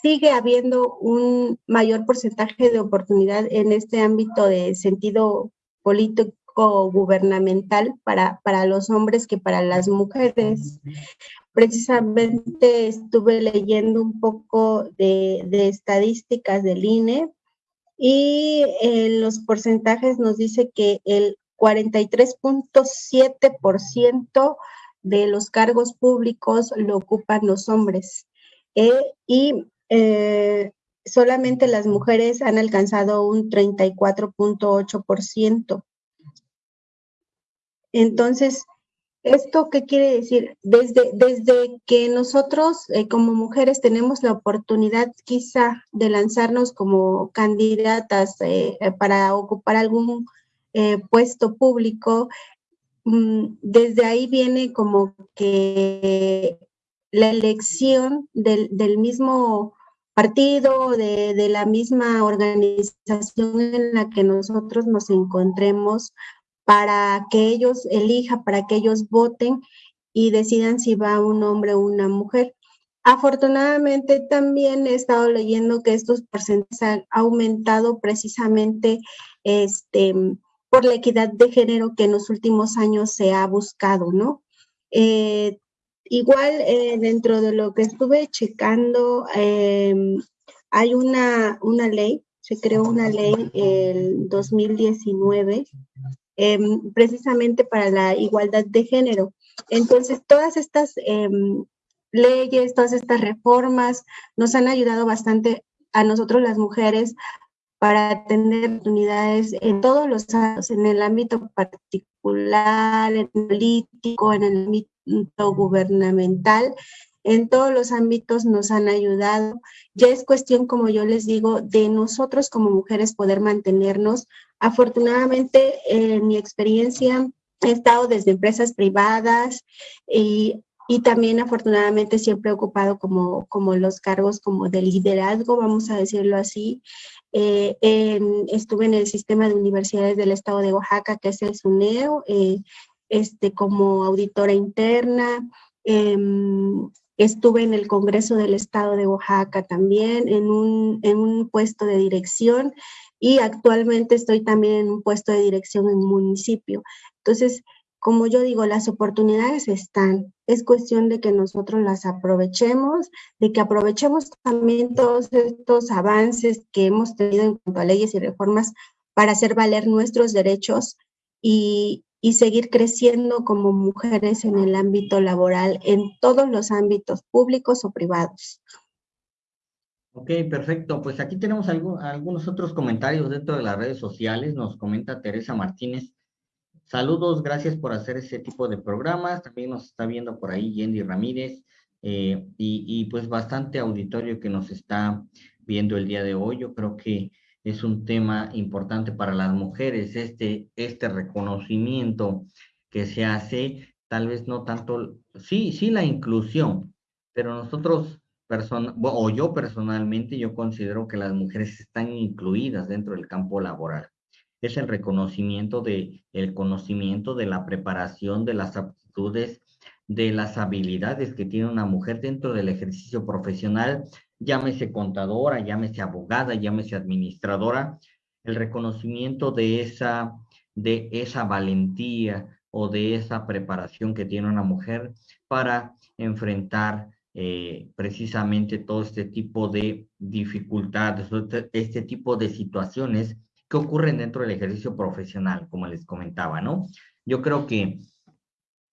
sigue habiendo un mayor porcentaje de oportunidad en este ámbito de sentido político gubernamental para, para los hombres que para las mujeres. Precisamente estuve leyendo un poco de, de estadísticas del INE y en los porcentajes nos dice que el 43.7% de los cargos públicos lo ocupan los hombres eh, y eh, solamente las mujeres han alcanzado un 34.8%. Entonces, ¿Esto qué quiere decir? Desde, desde que nosotros eh, como mujeres tenemos la oportunidad quizá de lanzarnos como candidatas para ocupar algún puesto público, desde ahí viene como que la elección del, mismo partido, de, de, la misma organización en la que nosotros nos encontremos, para que ellos elijan, para que ellos voten y decidan si va un hombre o una mujer. Afortunadamente también he estado leyendo que estos porcentajes han aumentado precisamente este, por la equidad de género que en los últimos años se ha buscado, ¿no? Eh, igual eh, dentro de lo que estuve checando, em, hay una, una ley, se creó una ley el 2019 Em, precisamente para la igualdad de género. Entonces, todas estas em, leyes, todas estas reformas nos han ayudado bastante a nosotros las mujeres para tener oportunidades en todos los años, en el ámbito particular, en el político, en el ámbito gubernamental, en todos los ámbitos nos han ayudado. Ya es cuestión, como yo les digo, de nosotros como mujeres poder mantenernos Afortunadamente, en mi experiencia, he estado desde empresas privadas y, también afortunadamente siempre he ocupado como, como los cargos como de liderazgo, vamos a decirlo así. Eh, estuve en el sistema de universidades del estado de Oaxaca, que es el SUNEO, eh, este, como auditora interna. Em, estuve en el Congreso del Estado de Oaxaca también, en un, en un puesto de dirección y actualmente estoy también en un puesto de dirección en un municipio. Entonces, como yo digo, las oportunidades están. Es cuestión de que nosotros las aprovechemos, de que aprovechemos también todos estos avances que hemos tenido en cuanto a leyes y reformas para hacer valer nuestros derechos y, seguir creciendo como mujeres en el ámbito laboral, en todos los ámbitos públicos o privados. Ok, perfecto. Pues aquí tenemos algunos otros comentarios dentro de las redes sociales. Nos comenta Teresa Martínez. Saludos, gracias por hacer ese tipo de programas. También nos está viendo por ahí Yendi Ramírez eh, y, pues bastante auditorio que nos está viendo el día de hoy. Yo creo que es un tema importante para las mujeres, este, este reconocimiento que se hace, tal vez no tanto, sí, sí la inclusión, pero nosotros o yo personalmente, yo considero que las mujeres están incluidas dentro del campo laboral. Es el reconocimiento de conocimiento, de la preparación, de las aptitudes, de las habilidades que tiene una mujer dentro del ejercicio profesional, llámese contadora, llámese abogada, llámese administradora, el reconocimiento de esa, de esa valentía o de esa preparación que tiene una mujer para enfrentar eh, precisamente todo este tipo de dificultades, este, este tipo de situaciones que ocurren dentro del ejercicio profesional, como les comentaba, ¿no? Yo creo que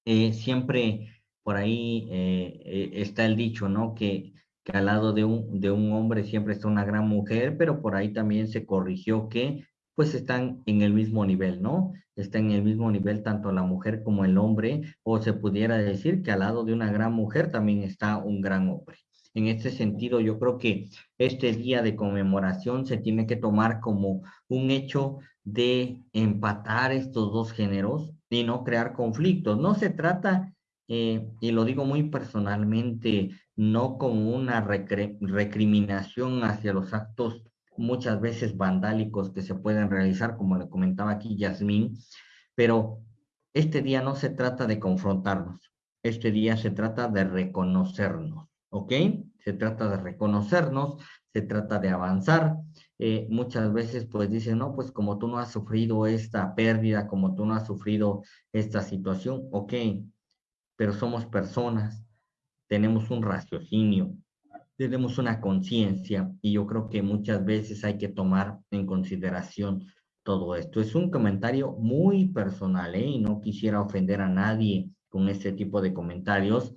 eh, siempre por ahí eh, está el dicho, ¿no? Que, al lado de un, de un hombre siempre está una gran mujer, pero por ahí también se corrigió que pues están en el mismo nivel, ¿no? Están en el mismo nivel tanto la mujer como el hombre, o se pudiera decir que al lado de una gran mujer también está un gran hombre. En este sentido, yo creo que este día de conmemoración se tiene que tomar como un hecho de empatar estos dos géneros y no crear conflictos. No se trata, eh, y lo digo muy personalmente, no como una recriminación hacia los actos muchas veces vandálicos que se pueden realizar, como le comentaba aquí Yasmín, pero este día no se trata de confrontarnos, este día se trata de reconocernos, ¿ok? Se trata de reconocernos, se trata de avanzar. Eh, muchas veces pues dicen, no, pues como tú no has sufrido esta pérdida, como tú no has sufrido esta situación, ok, pero somos personas, tenemos un raciocinio, tenemos una conciencia y yo creo que muchas veces hay que tomar en consideración todo esto. Es un comentario muy personal ¿eh? y no quisiera ofender a nadie con este tipo de comentarios.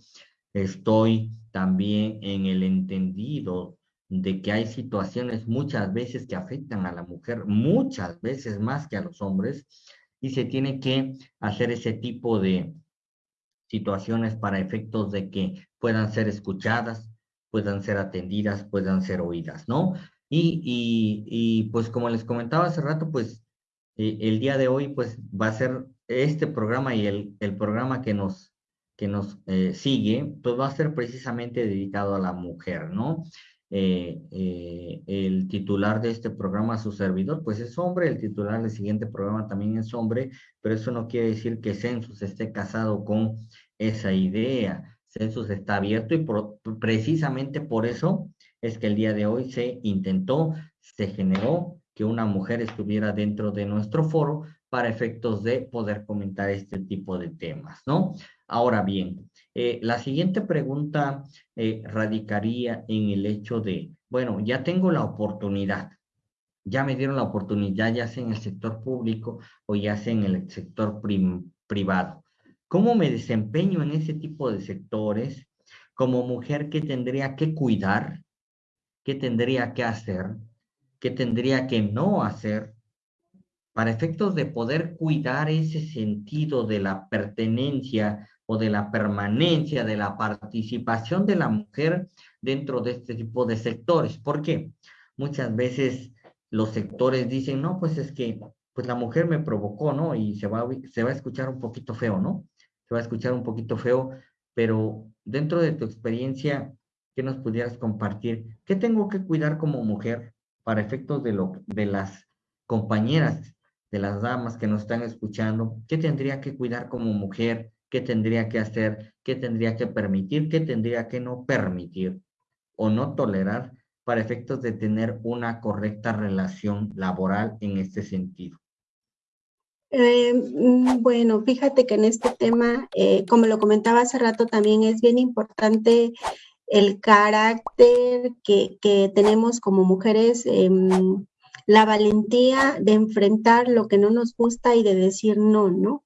Estoy también en el entendido de que hay situaciones muchas veces que afectan a la mujer, muchas veces más que a los hombres, y se tiene que hacer ese tipo de, situaciones para efectos de que puedan ser escuchadas, puedan ser atendidas, puedan ser oídas, ¿no? Y, y, pues como les comentaba hace rato, pues eh, el día de hoy pues va a ser este programa y el, el programa que nos, que nos eh, sigue, pues va a ser precisamente dedicado a la mujer, ¿no? Eh, eh, el titular de este programa, su servidor, pues es hombre, el titular del siguiente programa también es hombre, pero eso no quiere decir que Census esté casado con esa idea. Census está abierto y precisamente por eso es que el día de hoy se intentó, se generó que una mujer estuviera dentro de nuestro foro para efectos de poder comentar este tipo de temas, ¿no? Ahora bien, eh, la siguiente pregunta eh, radicaría en el hecho de, bueno, ya tengo la oportunidad, ya me dieron la oportunidad, ya sea en el sector público o ya sea en el sector privado. ¿Cómo me desempeño en ese tipo de sectores? Como mujer, ¿qué tendría que cuidar? ¿Qué tendría que hacer? ¿Qué tendría que no hacer? Para efectos de poder cuidar ese sentido de la pertenencia o de la permanencia, de la participación de la mujer dentro de este tipo de sectores. ¿Por qué? Muchas veces los sectores dicen, no, pues es que pues la mujer me provocó, ¿no? Y se va, se va a escuchar un poquito feo, ¿no? Se va a escuchar un poquito feo, pero dentro de tu experiencia, ¿qué nos pudieras compartir? ¿Qué tengo que cuidar como mujer para efectos de, lo, de las compañeras, de las damas que nos están escuchando? ¿Qué tendría que cuidar como mujer? qué tendría que hacer, qué tendría que permitir, qué tendría que no permitir o no tolerar para efectos de tener una correcta relación laboral en este sentido. Eh, mm, bueno, fíjate que en este tema, eh, como lo comentaba hace rato, también es bien importante el carácter que, tenemos como mujeres, em, la valentía de enfrentar lo que no nos gusta y de decir no, ¿no?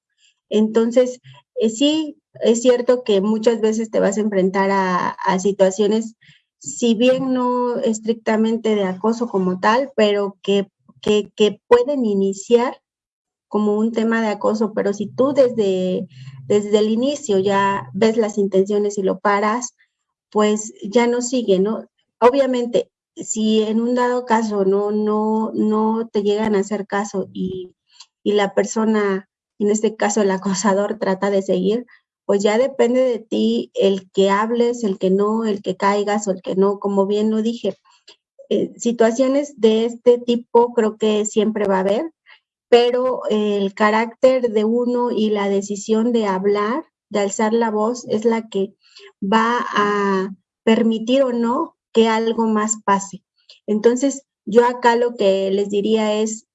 Entonces, eh, sí, es cierto que muchas veces te vas a enfrentar a, situaciones, si bien no estrictamente de acoso como tal, pero que, que, pueden iniciar como un tema de acoso, pero si tú desde, desde el inicio ya ves las intenciones y lo paras, pues ya no sigue, ¿no? Obviamente, si en un dado caso no, no, no te llegan a hacer caso y, y la persona en este caso el acosador trata de seguir, pues ya depende de ti el que hables, el que no, el que caigas o el que no, como bien lo dije. Eh, situaciones de este tipo creo que siempre va a haber, pero el carácter de uno y la decisión de hablar, de alzar la voz, es la que va a permitir o no que algo más pase. Entonces, yo acá lo que les diría es,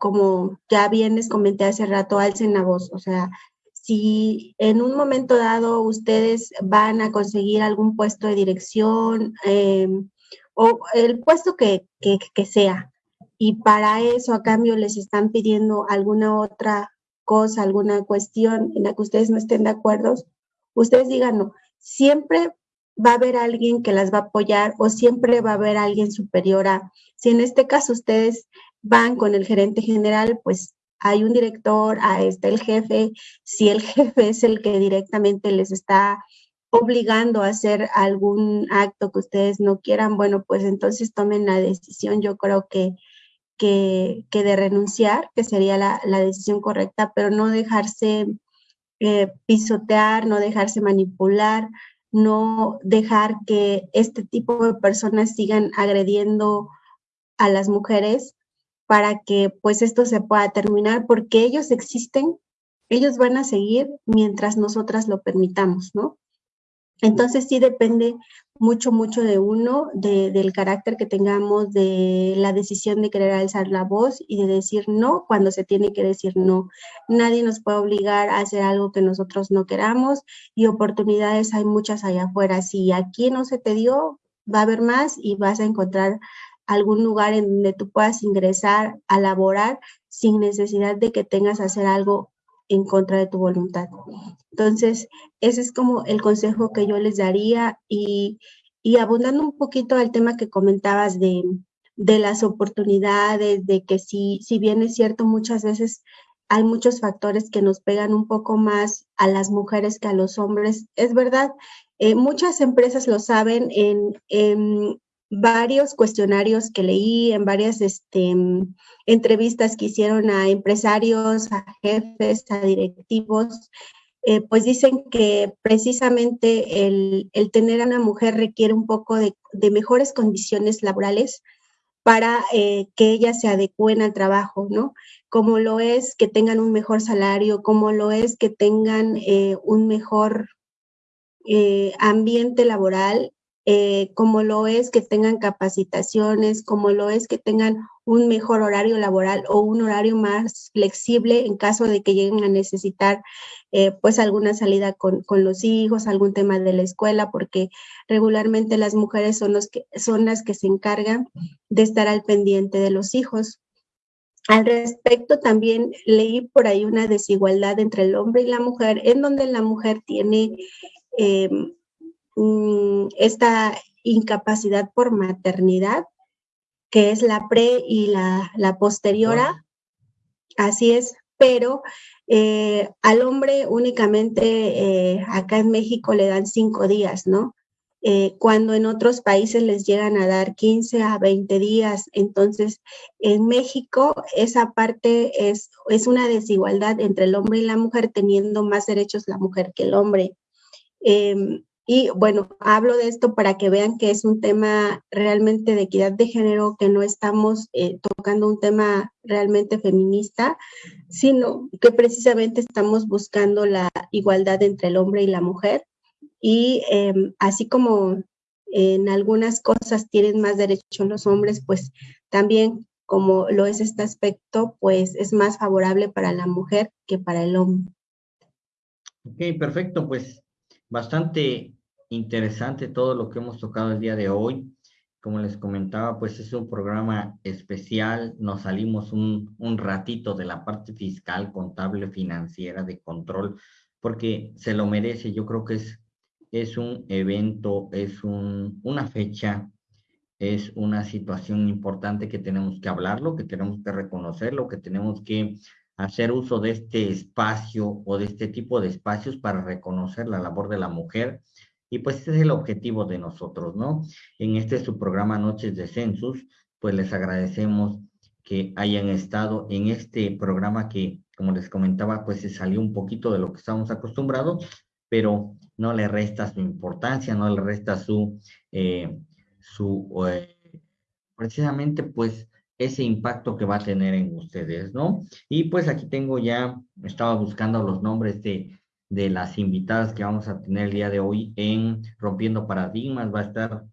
como ya bien les comenté hace rato, alcen la voz. O sea, si en un momento dado ustedes van a conseguir algún puesto de dirección em, o el puesto que, que, sea, y para eso a cambio les están pidiendo alguna otra cosa, alguna cuestión en la que ustedes no estén de acuerdo, ustedes digan no. Siempre va a haber alguien que las va a apoyar o siempre va a haber alguien superior a, si en este caso ustedes van con el gerente general, pues hay un director, ahí está el jefe, si el [laughs] jefe es el que directamente les está obligando a hacer algún acto que ustedes no quieran, bueno, pues entonces tomen la decisión, yo creo que, que, de renunciar, que sería la, decisión correcta, pero no dejarse eh, pisotear, no dejarse manipular, no dejar que este tipo de personas sigan agrediendo a las mujeres para que pues esto se pueda terminar, porque ellos existen, ellos van a seguir mientras nosotras lo permitamos, ¿no? Entonces sí depende mucho, mucho de uno, del carácter que tengamos, de la decisión de querer alzar la voz y de decir no cuando se tiene que decir no. Nadie nos puede obligar a hacer algo que nosotros no queramos y oportunidades hay muchas allá afuera. Si aquí no se te dio, va a haber más y vas a encontrar algún lugar en donde tú puedas ingresar a laborar sin necesidad de que tengas que hacer algo en contra de tu voluntad. Entonces, ese es como el consejo que yo les daría y, abundando un poquito al tema que comentabas de, las oportunidades, de que si, si bien es cierto, muchas veces hay muchos factores que nos pegan un poco más a las mujeres que a los hombres. Es verdad, eh, muchas empresas lo saben en, varios cuestionarios que leí, en varias este, entrevistas que hicieron a empresarios, a jefes, a directivos, eh, pues dicen que precisamente el, tener a una mujer requiere un poco de, mejores condiciones laborales para eh, que ellas se adecúen al trabajo, ¿no? Como lo es que tengan un mejor salario, como lo es que tengan eh, un mejor ambiente laboral eh, como lo es que tengan capacitaciones, como lo es que tengan un mejor horario laboral o un horario más flexible en caso de que lleguen a necesitar eh, pues alguna salida con, los hijos, algún tema de la escuela, porque regularmente las mujeres son, los que, son las que se encargan de estar al pendiente de los hijos. Al respecto, también leí por ahí una desigualdad entre el hombre y la mujer, en donde la mujer tiene em, esta incapacidad por maternidad, que es la pre y la, la posteriora. Así es, pero eh, al hombre únicamente eh, acá en México le dan cinco días, ¿no? Eh, cuando en otros países les llegan a dar 15 a 20 días. Entonces, en México esa parte es, es una desigualdad entre el hombre y la mujer, teniendo más derechos la mujer que el hombre. Em, y bueno, hablo de esto para que vean que es un tema realmente de equidad de género, que no estamos eh, tocando un tema realmente feminista, sino que precisamente estamos buscando la igualdad entre el hombre y la mujer. Y em, así como en algunas cosas tienen más derechos los hombres, pues también como lo es este aspecto, pues es más favorable para la mujer que para el hombre. Ok, perfecto, pues bastante interesante todo lo que hemos tocado el día de hoy. Como les comentaba, pues es un programa especial. Nos salimos un, un ratito de la parte fiscal, contable, financiera, de control, porque se lo merece. Yo creo que es, es un evento, es un, una fecha, es una situación importante que tenemos que hablarlo, que tenemos que reconocerlo, que tenemos que hacer uso de este espacio o de este tipo de espacios para reconocer la labor de la mujer y pues ese es el objetivo de nosotros, ¿no? En este su programa Noches de Census, pues les agradecemos que hayan estado en este programa que, como les comentaba, pues se salió un poquito de lo que estábamos acostumbrados, pero no le resta su importancia, no le resta su, eh, su eh, precisamente pues ese impacto que va a tener en ustedes, ¿no? Y pues aquí tengo ya, estaba buscando los nombres de de las invitadas que vamos a tener el día de hoy en Rompiendo Paradigmas. Va a estar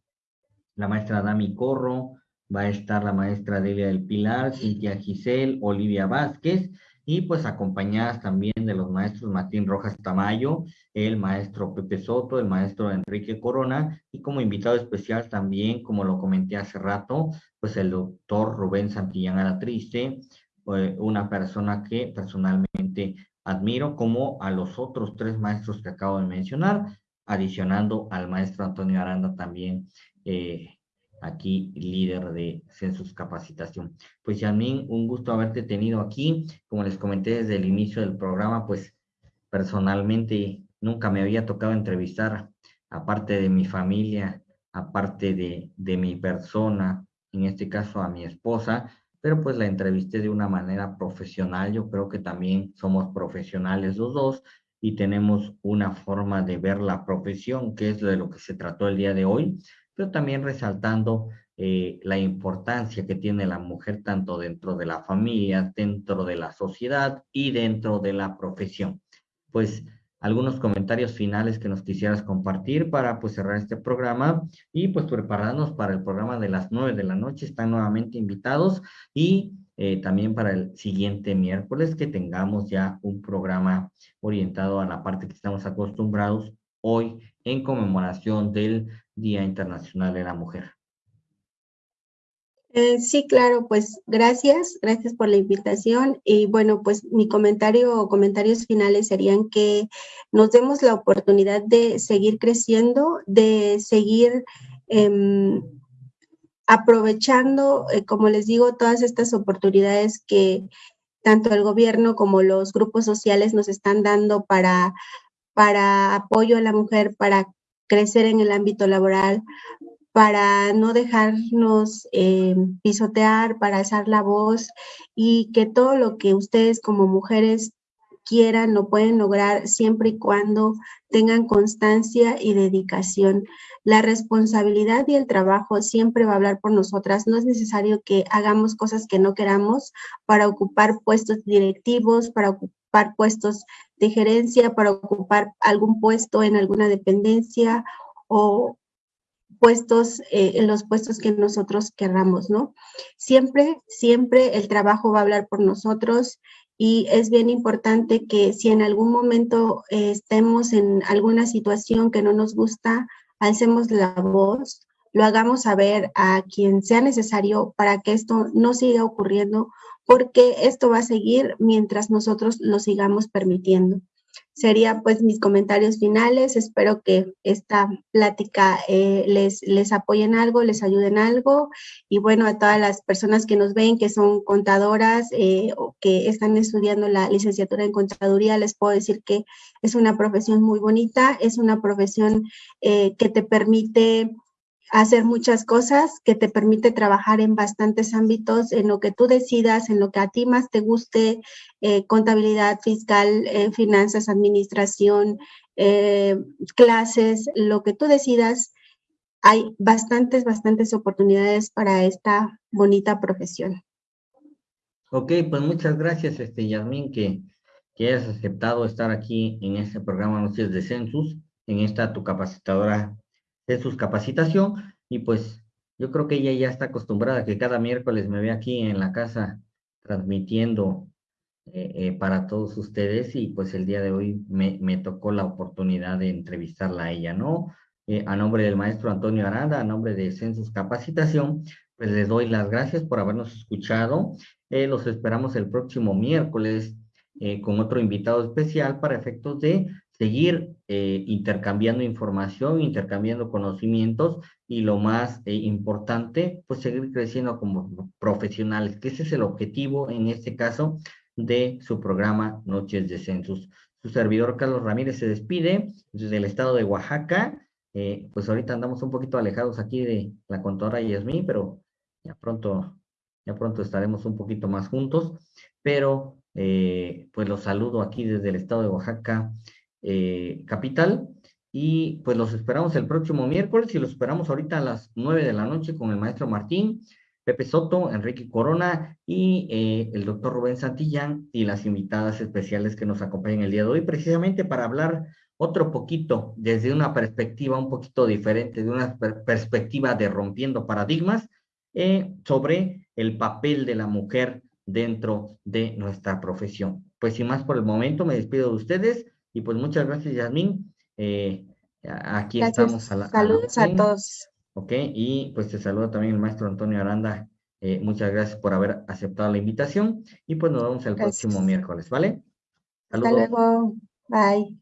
la maestra Dami Corro, va a estar la maestra Delia del Pilar, Cintia Giselle, Olivia Vázquez, y pues acompañadas también de los maestros Martín Rojas Tamayo, el maestro Pepe Soto, el maestro Enrique Corona, y como invitado especial también, como lo comenté hace rato, pues el doctor Rubén Santillán Alatriste, eh, una persona que personalmente admiro como a los otros tres maestros que acabo de mencionar, adicionando al maestro Antonio Aranda también, eh, aquí líder de Census Capacitación. Pues Yasmin, un gusto haberte tenido aquí. Como les comenté desde el inicio del programa, pues personalmente nunca me había tocado entrevistar, aparte de mi familia, aparte de, de mi persona, en este caso a mi esposa, pero pues la entrevisté de una manera profesional. Yo creo que también somos profesionales los dos y tenemos una forma de ver la profesión, que es de lo que se trató el día de hoy, pero también resaltando eh, la importancia que tiene la mujer tanto dentro de la familia, dentro de la sociedad y dentro de la profesión. Pues algunos comentarios finales que nos quisieras compartir para pues cerrar este programa y pues prepararnos para el programa de las nueve de la noche. Están nuevamente invitados y eh, también para el siguiente miércoles que tengamos ya un programa orientado a la parte que estamos acostumbrados hoy en conmemoración del Día Internacional de la Mujer. Eh, sí, claro, pues gracias, gracias por la invitación. Y bueno, pues mi comentario o comentarios finales serían que nos demos la oportunidad de seguir creciendo, de seguir em, aprovechando, eh, como les digo, todas estas oportunidades que, tanto el gobierno como los grupos sociales nos están dando para, para apoyo a la mujer, para crecer en el ámbito laboral, para no dejarnos eh, pisotear, para alzar la voz y que todo lo que ustedes como mujeres quieran lo pueden lograr siempre y cuando tengan constancia y dedicación. La responsabilidad y el trabajo siempre va a hablar por nosotras. No es necesario que hagamos cosas que no queramos para ocupar puestos directivos, para ocupar puestos de gerencia, para ocupar algún puesto en alguna dependencia o puestos, eh, en los puestos que nosotros querramos, ¿no? Siempre, siempre el trabajo va a hablar por nosotros y es bien importante que si en algún momento eh, estemos en alguna situación que no nos gusta, alcemos la voz, lo hagamos saber a quien sea necesario para que esto no siga ocurriendo, porque esto va a seguir mientras nosotros lo sigamos permitiendo sería pues mis comentarios finales. Espero que esta plática eh, les, les apoyen algo, les ayuden algo. Y bueno, a todas las personas que nos ven, que son contadoras eh, o que están estudiando la licenciatura en contaduría, les puedo decir que es una profesión muy bonita, es una profesión eh, que te permite hacer muchas cosas que te permite trabajar en bastantes ámbitos, en lo que tú decidas, en lo que a ti más te guste, eh, contabilidad fiscal, eh, finanzas, administración, eh, clases, lo que tú decidas. Hay bastantes, bastantes oportunidades para esta bonita profesión. Ok, pues muchas gracias, este, Yasmín, que, que hayas aceptado estar aquí en este programa Noches de Census, en esta tu capacitadora de sus capacitación y pues yo creo que ella ya está acostumbrada que cada miércoles me ve aquí en la casa transmitiendo eh, eh, para todos ustedes y pues el día de hoy me, me tocó la oportunidad de entrevistarla a ella, ¿no? Eh, a nombre del maestro Antonio Aranda, a nombre de Census Capacitación, pues les doy las gracias por habernos escuchado. los esperamos el próximo miércoles con otro invitado especial para efectos de seguir eh, intercambiando información, intercambiando conocimientos y lo más eh, importante, pues seguir creciendo como profesionales, que ese es el objetivo en este caso de su programa Noches de Census. Su servidor Carlos Ramírez se despide desde el estado de Oaxaca. Eh, pues ahorita andamos un poquito alejados aquí de la contadora Yasmín, pero ya pronto, ya pronto estaremos un poquito más juntos. Pero pues los saludo aquí desde el estado de Oaxaca eh, capital. Y pues los esperamos el próximo miércoles y los esperamos ahorita a las nueve de la noche con el maestro Martín, Pepe Soto, Enrique Corona y eh, el doctor Rubén Santillán y las invitadas especiales que nos acompañan el día de hoy, precisamente para hablar otro poquito desde una perspectiva un poquito diferente, de una perspectiva de rompiendo paradigmas eh, sobre el papel de la mujer dentro de nuestra profesión. Pues sin más por el momento, me despido de ustedes. Y pues muchas gracias, Yasmín. Eh, aquí estamos a la. Saludos a, todos. Ok, y pues te saluda también el maestro Antonio Aranda. Eh, muchas gracias por haber aceptado la invitación y pues nos vemos el próximo miércoles, ¿vale? Hasta luego. Bye.